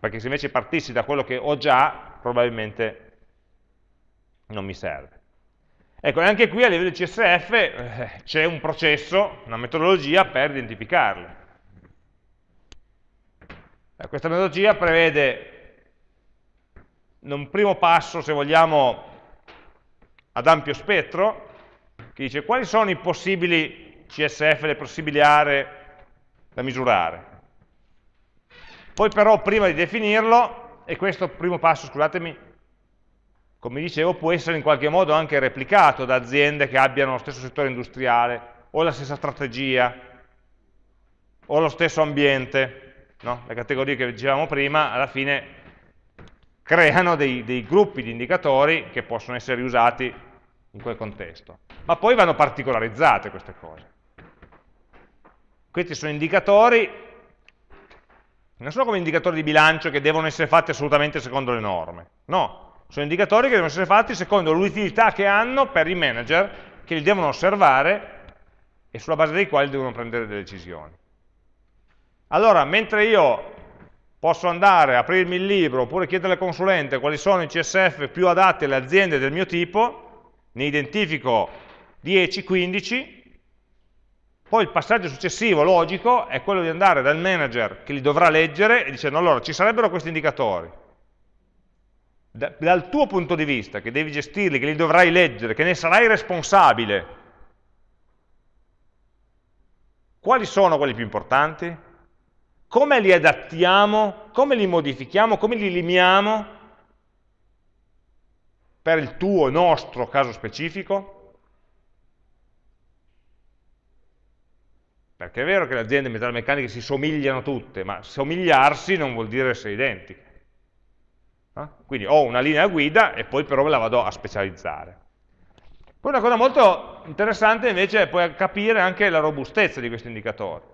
S1: Perché se invece partissi da quello che ho già, probabilmente non mi serve. Ecco, e anche qui a livello di CSF eh, c'è un processo, una metodologia per identificarle. Eh, questa metodologia prevede un primo passo, se vogliamo, ad ampio spettro, che dice quali sono i possibili CSF, le possibili aree da misurare. Poi però prima di definirlo, e questo primo passo, scusatemi, come dicevo, può essere in qualche modo anche replicato da aziende che abbiano lo stesso settore industriale, o la stessa strategia, o lo stesso ambiente, no? le categorie che dicevamo prima, alla fine creano dei, dei gruppi di indicatori che possono essere usati in quel contesto. Ma poi vanno particolarizzate queste cose. Questi sono indicatori, non sono come indicatori di bilancio che devono essere fatti assolutamente secondo le norme, no, sono indicatori che devono essere fatti secondo l'utilità che hanno per i manager che li devono osservare e sulla base dei quali devono prendere delle decisioni. Allora, mentre io posso andare, aprirmi il libro, oppure chiedere al consulente quali sono i CSF più adatti alle aziende del mio tipo, ne identifico 10, 15, poi il passaggio successivo, logico, è quello di andare dal manager che li dovrà leggere e dicendo allora ci sarebbero questi indicatori. Da, dal tuo punto di vista, che devi gestirli, che li dovrai leggere, che ne sarai responsabile, quali sono quelli più importanti? come li adattiamo, come li modifichiamo, come li limitiamo per il tuo, nostro caso specifico? Perché è vero che le aziende metalmeccaniche si somigliano tutte, ma somigliarsi non vuol dire essere identiche. Eh? Quindi ho una linea guida e poi però me la vado a specializzare. Poi una cosa molto interessante invece è poi capire anche la robustezza di questi indicatori.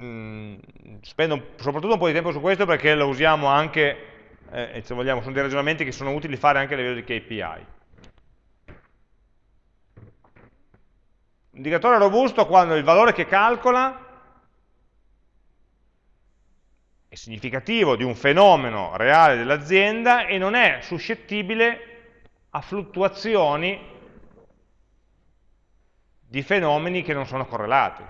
S1: Mm, spendo soprattutto un po' di tempo su questo perché lo usiamo anche, eh, se vogliamo, sono dei ragionamenti che sono utili fare anche a livello di KPI. Indicatore robusto quando il valore che calcola è significativo di un fenomeno reale dell'azienda e non è suscettibile a fluttuazioni di fenomeni che non sono correlati.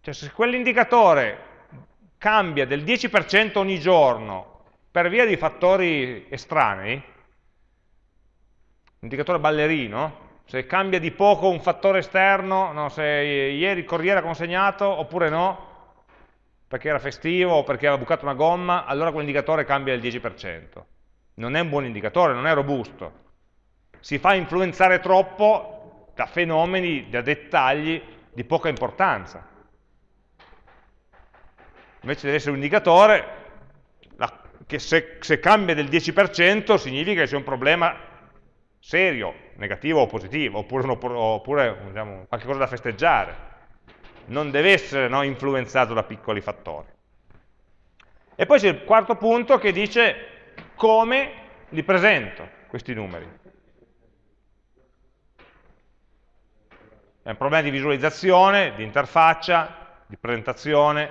S1: Cioè se quell'indicatore cambia del 10% ogni giorno per via di fattori estranei, indicatore ballerino, se cambia di poco un fattore esterno, no, se ieri il corriere ha consegnato oppure no, perché era festivo o perché aveva bucato una gomma, allora quell'indicatore cambia del 10%. Non è un buon indicatore, non è robusto. Si fa influenzare troppo da fenomeni, da dettagli di poca importanza invece deve essere un indicatore che se, se cambia del 10% significa che c'è un problema serio, negativo o positivo, oppure, oppure diciamo, qualcosa da festeggiare. Non deve essere no, influenzato da piccoli fattori. E poi c'è il quarto punto che dice come li presento questi numeri. È un problema di visualizzazione, di interfaccia, di presentazione,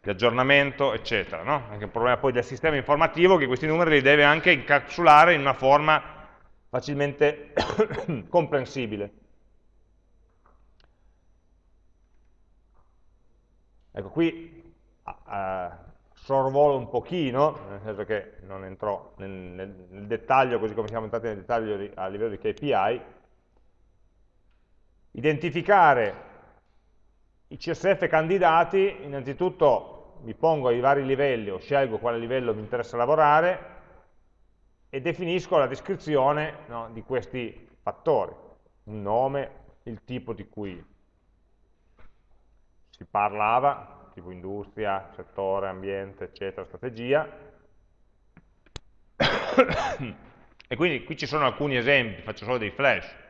S1: di aggiornamento, eccetera. No? Anche un problema poi del sistema informativo che questi numeri li deve anche incapsulare in una forma facilmente comprensibile. Ecco, qui uh, sorvolo un pochino, nel senso che non entro nel, nel, nel dettaglio, così come siamo entrati nel dettaglio di, a livello di KPI, identificare i CSF candidati, innanzitutto mi pongo ai vari livelli o scelgo quale livello mi interessa lavorare e definisco la descrizione no, di questi fattori, un nome, il tipo di cui si parlava, tipo industria, settore, ambiente, eccetera, strategia. e quindi qui ci sono alcuni esempi, faccio solo dei flash.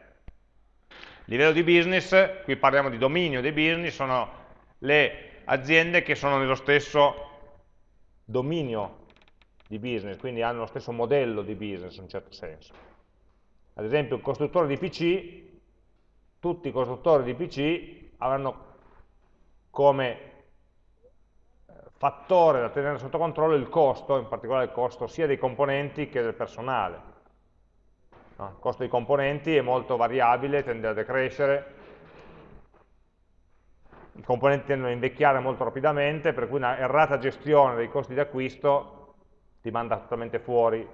S1: Livello di business, qui parliamo di dominio dei business, sono le aziende che sono nello stesso dominio di business, quindi hanno lo stesso modello di business in un certo senso. Ad esempio il costruttore di PC, tutti i costruttori di PC avranno come eh, fattore da tenere sotto controllo il costo, in particolare il costo sia dei componenti che del personale. No? Il costo dei componenti è molto variabile, tende a decrescere, i componenti tendono a invecchiare molto rapidamente, per cui una errata gestione dei costi di acquisto ti manda totalmente fuori,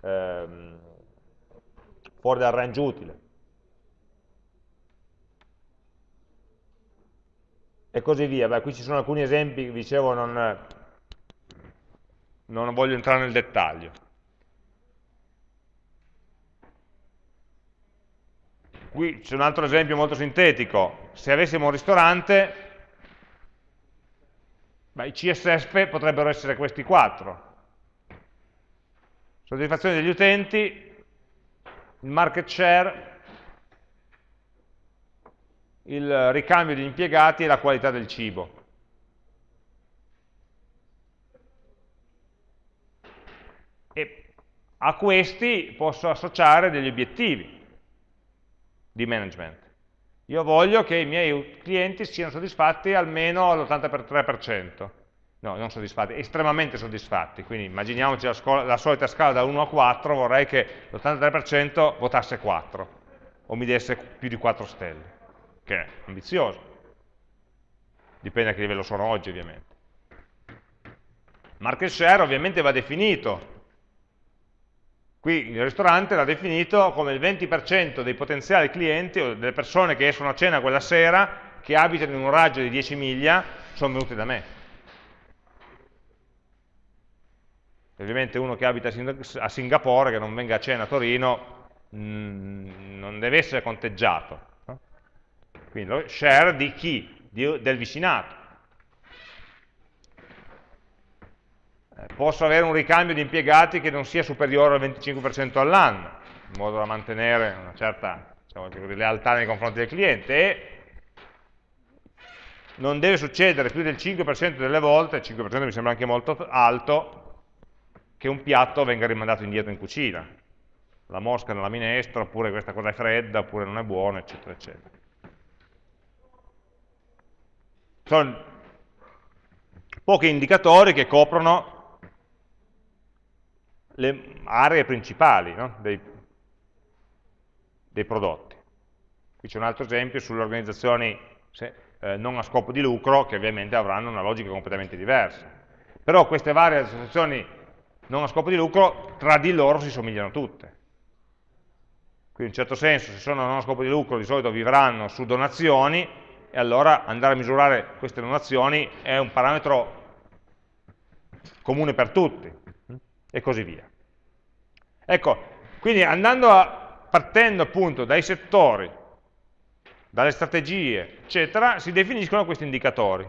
S1: ehm, fuori dal range utile. E così via. Beh, qui ci sono alcuni esempi, dicevo, non, non voglio entrare nel dettaglio. Qui c'è un altro esempio molto sintetico. Se avessimo un ristorante, beh, i CSS potrebbero essere questi quattro. Soddisfazione degli utenti, il market share, il ricambio degli impiegati e la qualità del cibo. E a questi posso associare degli obiettivi di management. Io voglio che i miei clienti siano soddisfatti almeno all'83%. No, non soddisfatti, estremamente soddisfatti. Quindi immaginiamoci la, la solita scala da 1 a 4, vorrei che l'83% votasse 4 o mi desse più di 4 stelle, che è ambizioso. Dipende a che livello sono oggi, ovviamente. Market share ovviamente va definito Qui il ristorante l'ha definito come il 20% dei potenziali clienti o delle persone che escono a cena quella sera, che abitano in un raggio di 10 miglia, sono venute da me. Ovviamente uno che abita a Singapore, che non venga a cena a Torino, mm, non deve essere conteggiato. Quindi share di chi? del vicinato. Eh, posso avere un ricambio di impiegati che non sia superiore al 25% all'anno, in modo da mantenere una certa diciamo, lealtà nei confronti del cliente e non deve succedere più del 5% delle volte, il 5% mi sembra anche molto alto, che un piatto venga rimandato indietro in cucina. La mosca nella minestra, oppure questa cosa è fredda, oppure non è buona, eccetera, eccetera. Sono pochi indicatori che coprono le aree principali no? dei, dei, prodotti. Qui c'è un altro esempio sulle organizzazioni se, eh, non a scopo di lucro, che ovviamente avranno una logica completamente diversa. Però queste varie associazioni non a scopo di lucro, tra di loro si somigliano tutte. Quindi in un certo senso, se sono non a scopo di lucro, di solito vivranno su donazioni, e allora andare a misurare queste donazioni è un parametro comune per tutti e così via. Ecco, quindi a, partendo appunto dai settori, dalle strategie, eccetera, si definiscono questi indicatori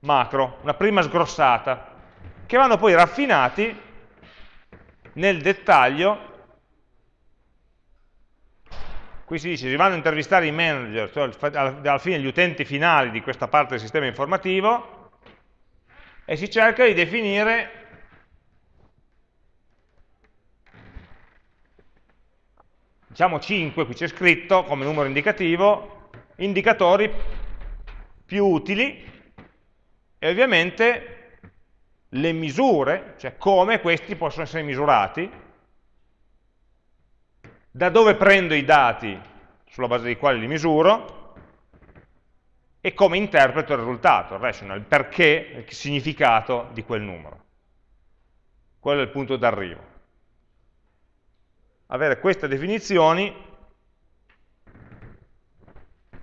S1: macro, una prima sgrossata, che vanno poi raffinati nel dettaglio qui si dice si vanno a intervistare i manager, cioè alla fine gli utenti finali di questa parte del sistema informativo, e si cerca di definire diciamo 5, qui c'è scritto come numero indicativo, indicatori più utili e ovviamente le misure, cioè come questi possono essere misurati, da dove prendo i dati sulla base dei quali li misuro e come interpreto il risultato, il rational, il perché, il significato di quel numero. Quello è il punto d'arrivo avere queste definizioni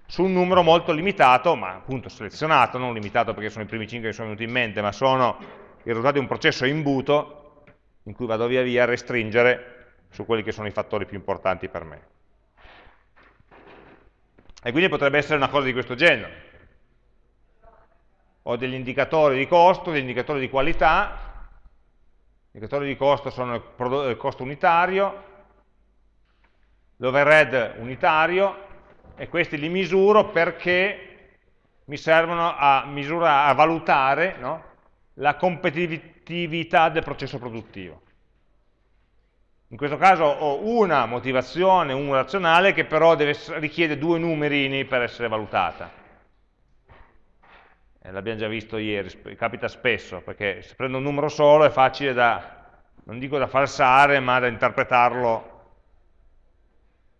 S1: su un numero molto limitato, ma appunto selezionato, non limitato perché sono i primi 5 che sono venuti in mente, ma sono il risultato di un processo imbuto in cui vado via via a restringere su quelli che sono i fattori più importanti per me. E quindi potrebbe essere una cosa di questo genere. Ho degli indicatori di costo, degli indicatori di qualità, gli indicatori di costo sono il costo unitario, l'overhead unitario e questi li misuro perché mi servono a, misurare, a valutare no? la competitività del processo produttivo. In questo caso ho una motivazione, un razionale, che però deve, richiede due numerini per essere valutata. Eh, L'abbiamo già visto ieri, capita spesso, perché se prendo un numero solo è facile da, non dico da falsare, ma da interpretarlo,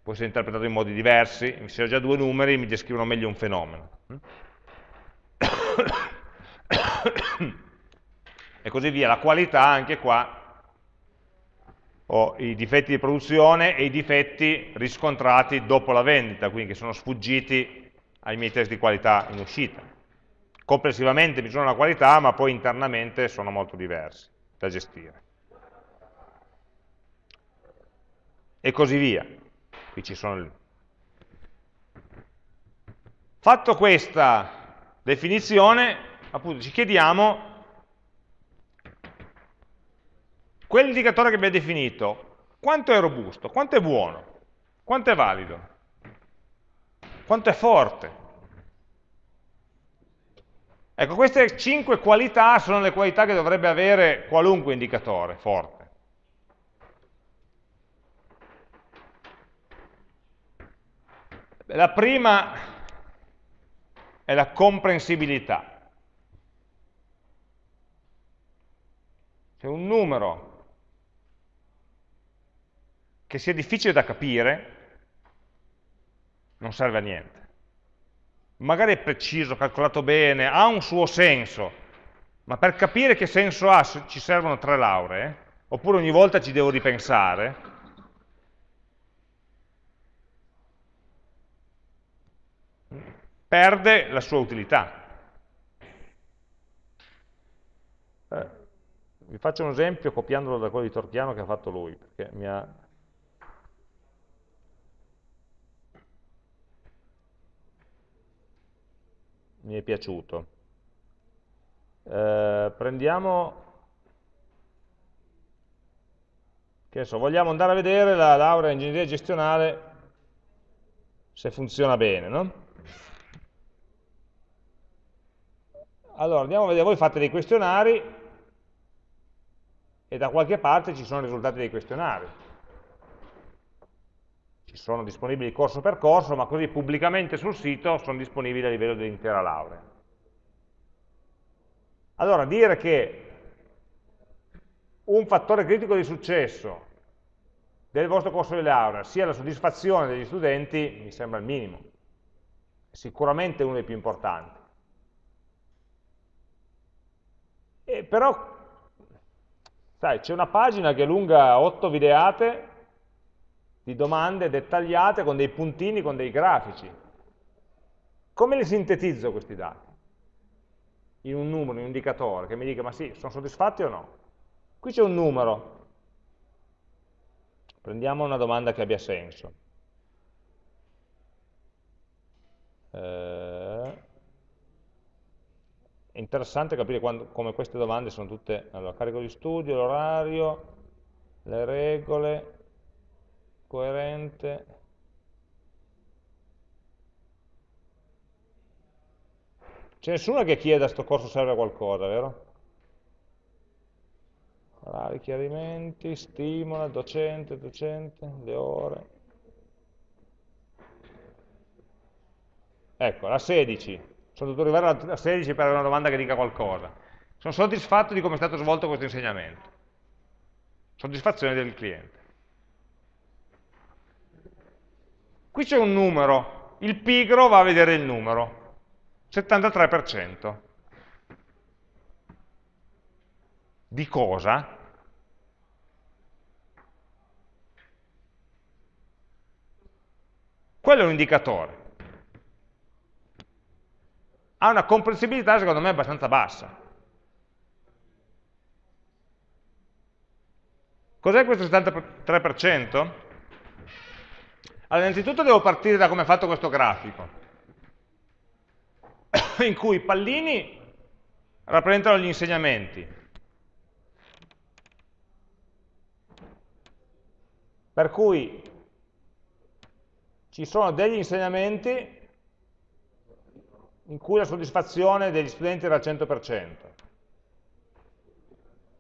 S1: può essere interpretato in modi diversi, se ho già due numeri mi descrivono meglio un fenomeno. e così via. La qualità anche qua ho i difetti di produzione e i difetti riscontrati dopo la vendita, quindi che sono sfuggiti ai miei test di qualità in uscita. Complessivamente misurano la qualità, ma poi internamente sono molto diversi da gestire. E così via. Qui ci sono... Fatto questa definizione, appunto ci chiediamo quell'indicatore che abbiamo definito, quanto è robusto, quanto è buono, quanto è valido, quanto è forte. Ecco, queste cinque qualità sono le qualità che dovrebbe avere qualunque indicatore forte. La prima è la comprensibilità. C'è un numero che sia difficile da capire non serve a niente. Magari è preciso, calcolato bene, ha un suo senso, ma per capire che senso ha ci servono tre lauree, oppure ogni volta ci devo ripensare, perde la sua utilità. Eh, vi faccio un esempio copiandolo da quello di Torchiano che ha fatto lui, perché mi ha mi è piaciuto. Eh, prendiamo, che so, vogliamo andare a vedere la laurea in ingegneria gestionale se funziona bene, no? Allora, andiamo a vedere, voi fate dei questionari e da qualche parte ci sono i risultati dei questionari sono disponibili corso per corso, ma così pubblicamente sul sito sono disponibili a livello dell'intera laurea. Allora, dire che un fattore critico di successo del vostro corso di laurea sia la soddisfazione degli studenti mi sembra il minimo, sicuramente uno dei più importanti. E però, sai, c'è una pagina che è lunga 8 videate di domande dettagliate con dei puntini, con dei grafici. Come li sintetizzo questi dati? In un numero, in un indicatore, che mi dica ma sì, sono soddisfatti o no? Qui c'è un numero. Prendiamo una domanda che abbia senso. Eh, è interessante capire quando, come queste domande sono tutte, allora, carico di studio, l'orario, le regole, coerente c'è nessuno che chieda sto corso serve a qualcosa, vero? Orari, chiarimenti, stimola, docente, docente, le ore. Ecco, la 16. Sono dovuto arrivare alla 16 per avere una domanda che dica qualcosa. Sono soddisfatto di come è stato svolto questo insegnamento. Soddisfazione del cliente. Qui c'è un numero, il pigro va a vedere il numero, 73%. Di cosa? Quello è un indicatore. Ha una comprensibilità secondo me abbastanza bassa. Cos'è questo 73%? Allora, innanzitutto devo partire da come è fatto questo grafico, in cui i pallini rappresentano gli insegnamenti. Per cui ci sono degli insegnamenti in cui la soddisfazione degli studenti era al 100%.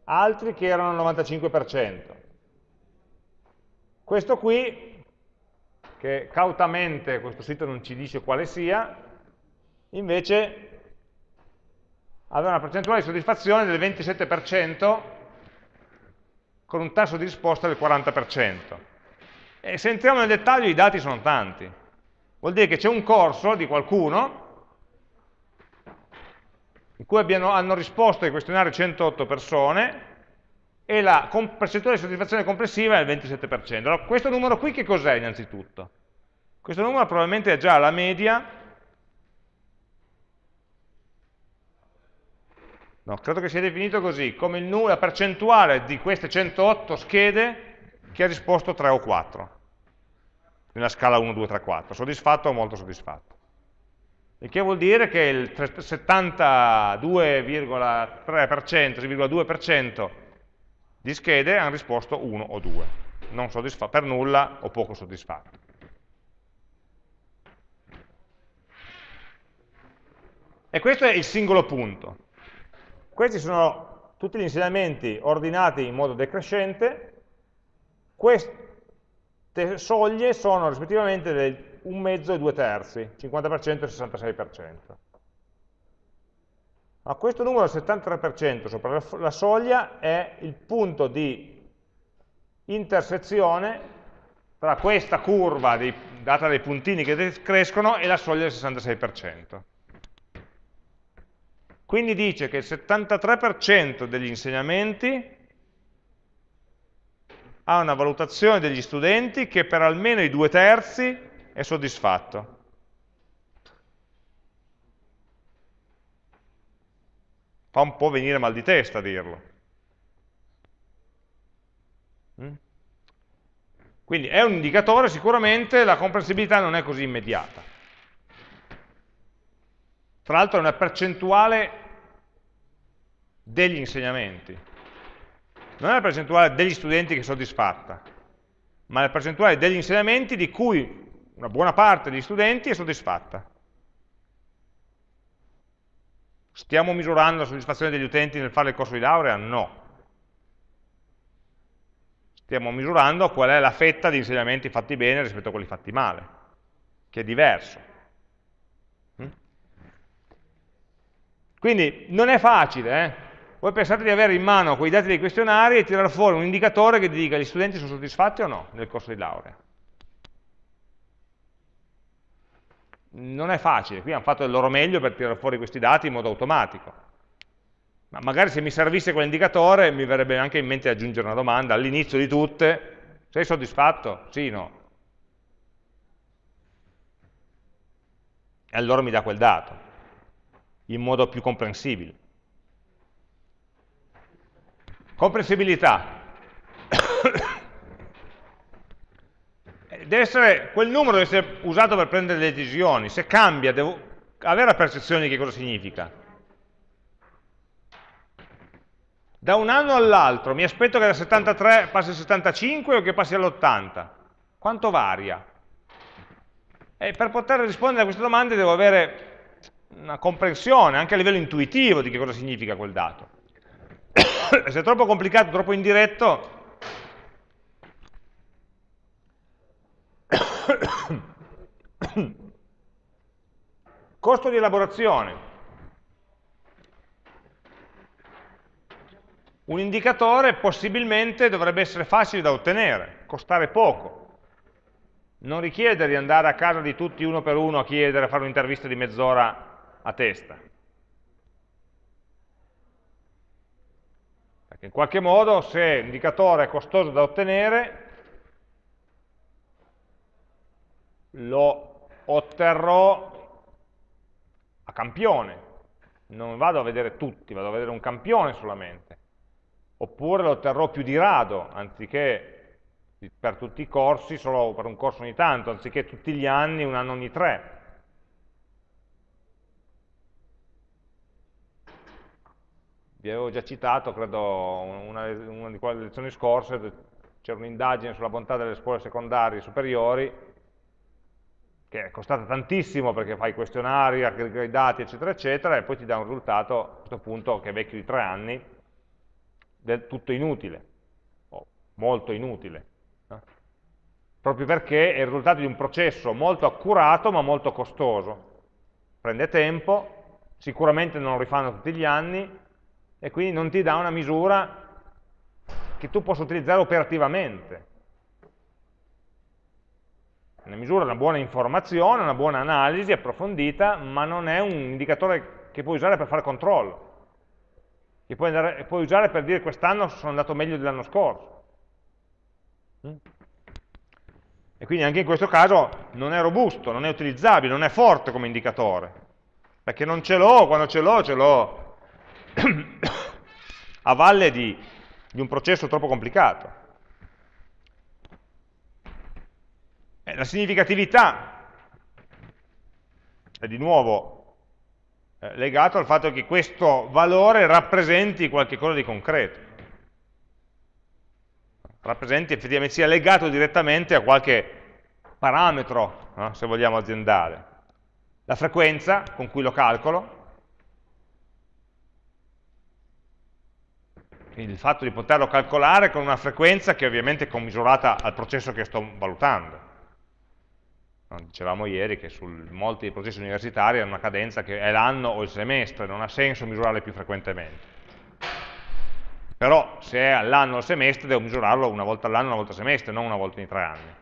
S1: altri che erano al 95%. Questo qui, che cautamente questo sito non ci dice quale sia, invece aveva una percentuale di soddisfazione del 27% con un tasso di risposta del 40%. E se entriamo nel dettaglio i dati sono tanti. Vuol dire che c'è un corso di qualcuno in cui abbiano, hanno risposto ai questionari 108 persone e la percentuale di soddisfazione complessiva è il 27%. Allora, questo numero qui che cos'è innanzitutto? Questo numero probabilmente è già la media No, credo che sia definito così, come la percentuale di queste 108 schede che ha risposto 3 o 4 nella scala 1, 2, 3, 4, soddisfatto o molto soddisfatto. Il che vuol dire che il 72,3%, 3,2% di schede hanno risposto 1 o 2, non per nulla o poco soddisfatto. E questo è il singolo punto. Questi sono tutti gli insegnamenti ordinati in modo decrescente, queste soglie sono rispettivamente del 1 mezzo e 2 terzi, 50% e 66%. Ma questo numero del 73% sopra la soglia è il punto di intersezione tra questa curva di, data dai puntini che crescono e la soglia del 66%. Quindi dice che il 73% degli insegnamenti ha una valutazione degli studenti che per almeno i due terzi è soddisfatto. Fa un po' venire mal di testa a dirlo. Mm? Quindi è un indicatore, sicuramente la comprensibilità non è così immediata. Tra l'altro è una percentuale degli insegnamenti. Non è la percentuale degli studenti che è soddisfatta, ma la percentuale degli insegnamenti di cui una buona parte degli studenti è soddisfatta. Stiamo misurando la soddisfazione degli utenti nel fare il corso di laurea? No. Stiamo misurando qual è la fetta di insegnamenti fatti bene rispetto a quelli fatti male, che è diverso. Quindi non è facile, eh? Voi pensate di avere in mano quei dati dei questionari e tirare fuori un indicatore che ti dica gli studenti sono soddisfatti o no nel corso di laurea. Non è facile, qui hanno fatto il loro meglio per tirare fuori questi dati in modo automatico. Ma magari se mi servisse quell'indicatore mi verrebbe anche in mente aggiungere una domanda all'inizio di tutte, sei soddisfatto? Sì, no. E allora mi dà quel dato in modo più comprensibile. Comprensibilità. Deve essere, quel numero deve essere usato per prendere le decisioni. Se cambia, devo avere la percezione di che cosa significa. Da un anno all'altro mi aspetto che da 73 passi al 75 o che passi all'80? Quanto varia? E per poter rispondere a queste domande devo avere una comprensione anche a livello intuitivo di che cosa significa quel dato. Se è troppo complicato, troppo indiretto, costo di elaborazione. Un indicatore possibilmente dovrebbe essere facile da ottenere, costare poco. Non richiede di andare a casa di tutti uno per uno a chiedere, a fare un'intervista di mezz'ora a testa. Perché in qualche modo se l'indicatore è costoso da ottenere, lo otterrò a campione. Non vado a vedere tutti, vado a vedere un campione solamente. Oppure lo otterrò più di rado, anziché per tutti i corsi, solo per un corso ogni tanto, anziché tutti gli anni, un anno ogni tre. vi avevo già citato, credo, una, una di quelle lezioni scorse, c'era un'indagine sulla bontà delle scuole secondarie superiori, che è costata tantissimo perché fai questionari, aggreghi dati, eccetera, eccetera, e poi ti dà un risultato a questo punto che è vecchio di tre anni, del tutto inutile, o molto inutile, no? proprio perché è il risultato di un processo molto accurato ma molto costoso. Prende tempo, sicuramente non lo rifanno tutti gli anni, e quindi non ti dà una misura che tu possa utilizzare operativamente. Una misura una buona informazione, una buona analisi approfondita, ma non è un indicatore che puoi usare per fare controllo, che puoi, andare, puoi usare per dire quest'anno sono andato meglio dell'anno scorso. Mm? E quindi anche in questo caso non è robusto, non è utilizzabile, non è forte come indicatore, perché non ce l'ho, quando ce l'ho, ce l'ho a valle di, di un processo troppo complicato. Eh, la significatività è di nuovo eh, legato al fatto che questo valore rappresenti qualcosa di concreto, rappresenti effettivamente, sia legato direttamente a qualche parametro, no? se vogliamo, aziendale. La frequenza con cui lo calcolo, il fatto di poterlo calcolare con una frequenza che ovviamente è commisurata al processo che sto valutando. Dicevamo ieri che su molti dei processi universitari hanno una cadenza che è l'anno o il semestre, non ha senso misurarle più frequentemente. Però se è all'anno o al semestre devo misurarlo una volta all'anno, una volta al semestre, non una volta ogni tre anni.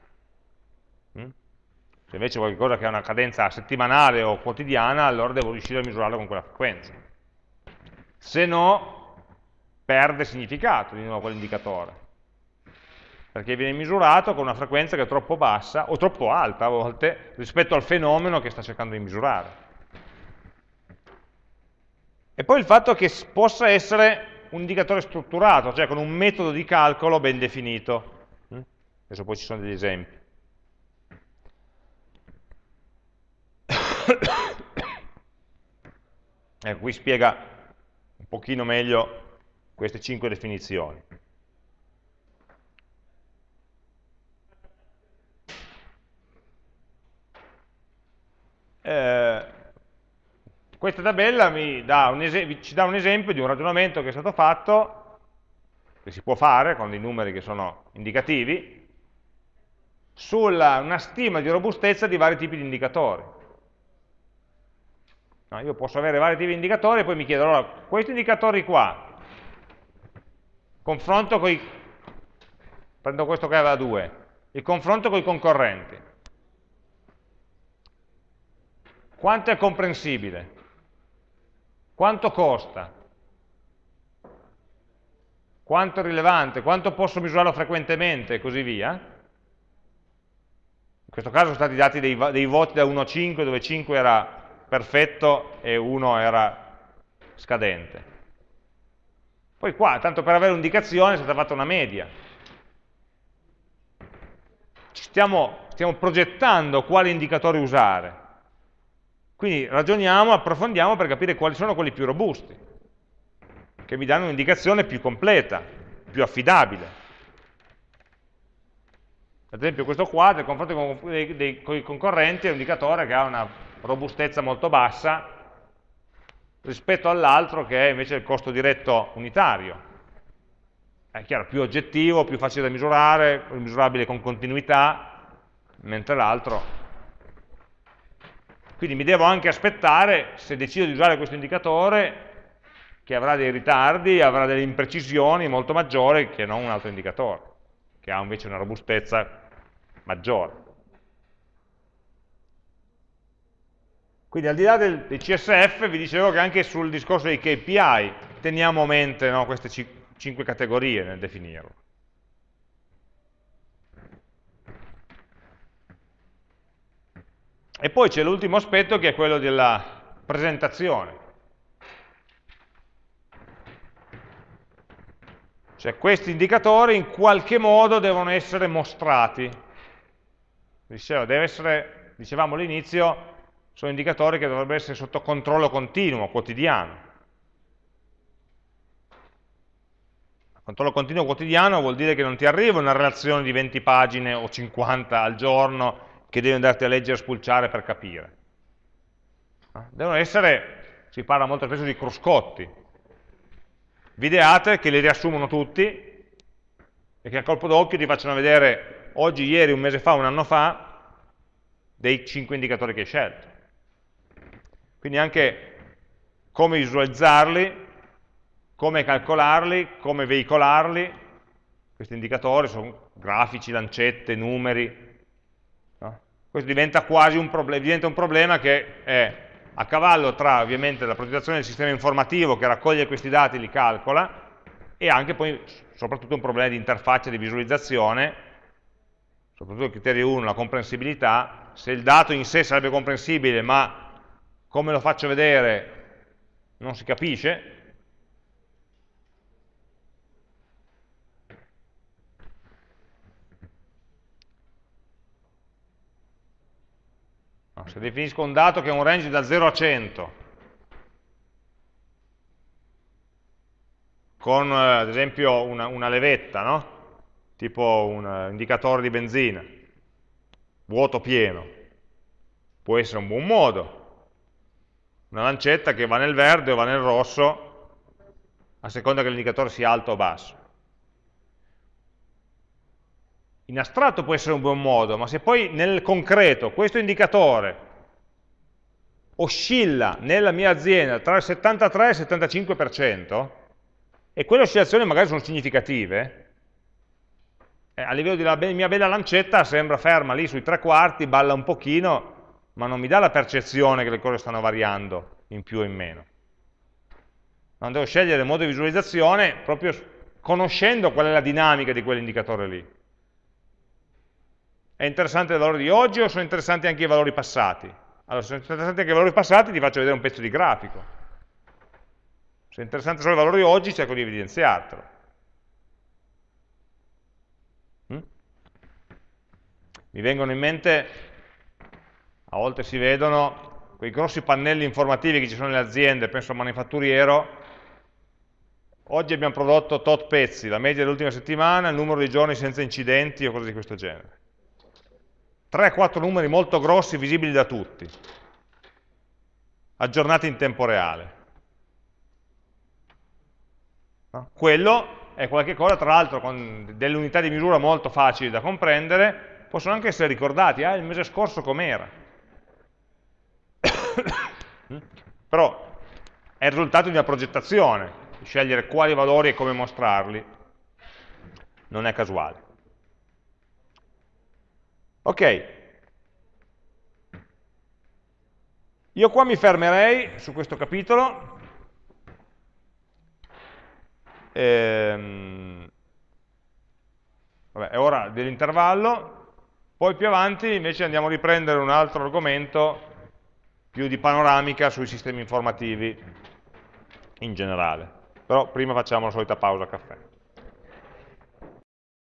S1: Mm? Se invece è qualcosa che ha una cadenza settimanale o quotidiana, allora devo riuscire a misurarlo con quella frequenza. Se no, perde significato di nuovo quell'indicatore perché viene misurato con una frequenza che è troppo bassa o troppo alta a volte rispetto al fenomeno che sta cercando di misurare. E poi il fatto che possa essere un indicatore strutturato, cioè con un metodo di calcolo ben definito. Mm? Adesso poi ci sono degli esempi. ecco, qui spiega un pochino meglio queste cinque definizioni. Eh, questa tabella dà ci dà un esempio di un ragionamento che è stato fatto, che si può fare con dei numeri che sono indicativi, su una stima di robustezza di vari tipi di indicatori. No, io posso avere vari tipi di indicatori e poi mi chiedo, allora, questi indicatori qua, confronto con i, prendo questo che aveva 2, il confronto con i concorrenti, Quanto è comprensibile? Quanto costa? Quanto è rilevante? Quanto posso misurarlo frequentemente? E così via. In questo caso sono stati dati dei, dei voti da 1 a 5, dove 5 era perfetto e 1 era scadente. Poi qua, tanto per avere un'indicazione, è stata fatta una media. Stiamo, stiamo progettando quali indicatori usare. Quindi ragioniamo, approfondiamo per capire quali sono quelli più robusti, che mi danno un'indicazione più completa, più affidabile. Ad esempio questo qua, nel confronto con, dei, dei, con i concorrenti, è un indicatore che ha una robustezza molto bassa rispetto all'altro che è invece il costo diretto unitario. È chiaro, più oggettivo, più facile da misurare, misurabile con continuità, mentre l'altro quindi mi devo anche aspettare, se decido di usare questo indicatore, che avrà dei ritardi, avrà delle imprecisioni molto maggiori che non un altro indicatore, che ha invece una robustezza maggiore. Quindi al di là del, dei CSF vi dicevo che anche sul discorso dei KPI teniamo a mente no, queste cinque categorie nel definirlo. E poi c'è l'ultimo aspetto che è quello della presentazione. Cioè questi indicatori in qualche modo devono essere mostrati. Dicevo, essere, dicevamo all'inizio, sono indicatori che dovrebbero essere sotto controllo continuo, quotidiano. Controllo continuo quotidiano vuol dire che non ti arriva una relazione di 20 pagine o 50 al giorno che devi andarti a leggere e spulciare per capire. Devono essere, si parla molto spesso di cruscotti, videate che li riassumono tutti e che a colpo d'occhio ti facciano vedere oggi, ieri, un mese fa, un anno fa, dei 5 indicatori che hai scelto. Quindi anche come visualizzarli, come calcolarli, come veicolarli, questi indicatori sono grafici, lancette, numeri? Questo diventa quasi un, proble diventa un problema che è a cavallo tra ovviamente la progettazione del sistema informativo che raccoglie questi dati e li calcola e anche poi soprattutto un problema di interfaccia di visualizzazione, soprattutto il criterio 1, la comprensibilità, se il dato in sé sarebbe comprensibile ma come lo faccio vedere non si capisce, se definisco un dato che è un range da 0 a 100, con eh, ad esempio una, una levetta, no? tipo un uh, indicatore di benzina, vuoto pieno, può essere un buon modo, una lancetta che va nel verde o va nel rosso, a seconda che l'indicatore sia alto o basso. In astratto può essere un buon modo, ma se poi nel concreto questo indicatore oscilla nella mia azienda tra il 73 e il 75%, e quelle oscillazioni magari sono significative, eh, a livello della mia bella lancetta sembra ferma lì sui tre quarti, balla un pochino, ma non mi dà la percezione che le cose stanno variando in più o in meno. Non devo scegliere il modo di visualizzazione proprio conoscendo qual è la dinamica di quell'indicatore lì. È interessante il valore di oggi o sono interessanti anche i valori passati? Allora, se sono interessanti anche i valori passati, ti faccio vedere un pezzo di grafico. Se è interessante solo il valore di oggi, cerco di evidenziartelo. Mm? Mi vengono in mente, a volte si vedono, quei grossi pannelli informativi che ci sono nelle aziende, penso al manifatturiero, oggi abbiamo prodotto tot pezzi, la media dell'ultima settimana, il numero di giorni senza incidenti o cose di questo genere. 3-4 numeri molto grossi, visibili da tutti, aggiornati in tempo reale. No? Quello è qualcosa, tra l'altro, con delle unità di misura molto facili da comprendere, possono anche essere ricordati, ah, il mese scorso com'era. Però è il risultato di una progettazione, scegliere quali valori e come mostrarli, non è casuale. Ok, io qua mi fermerei su questo capitolo, ehm, vabbè, è ora dell'intervallo, poi più avanti invece andiamo a riprendere un altro argomento più di panoramica sui sistemi informativi in generale. Però prima facciamo la solita pausa caffè.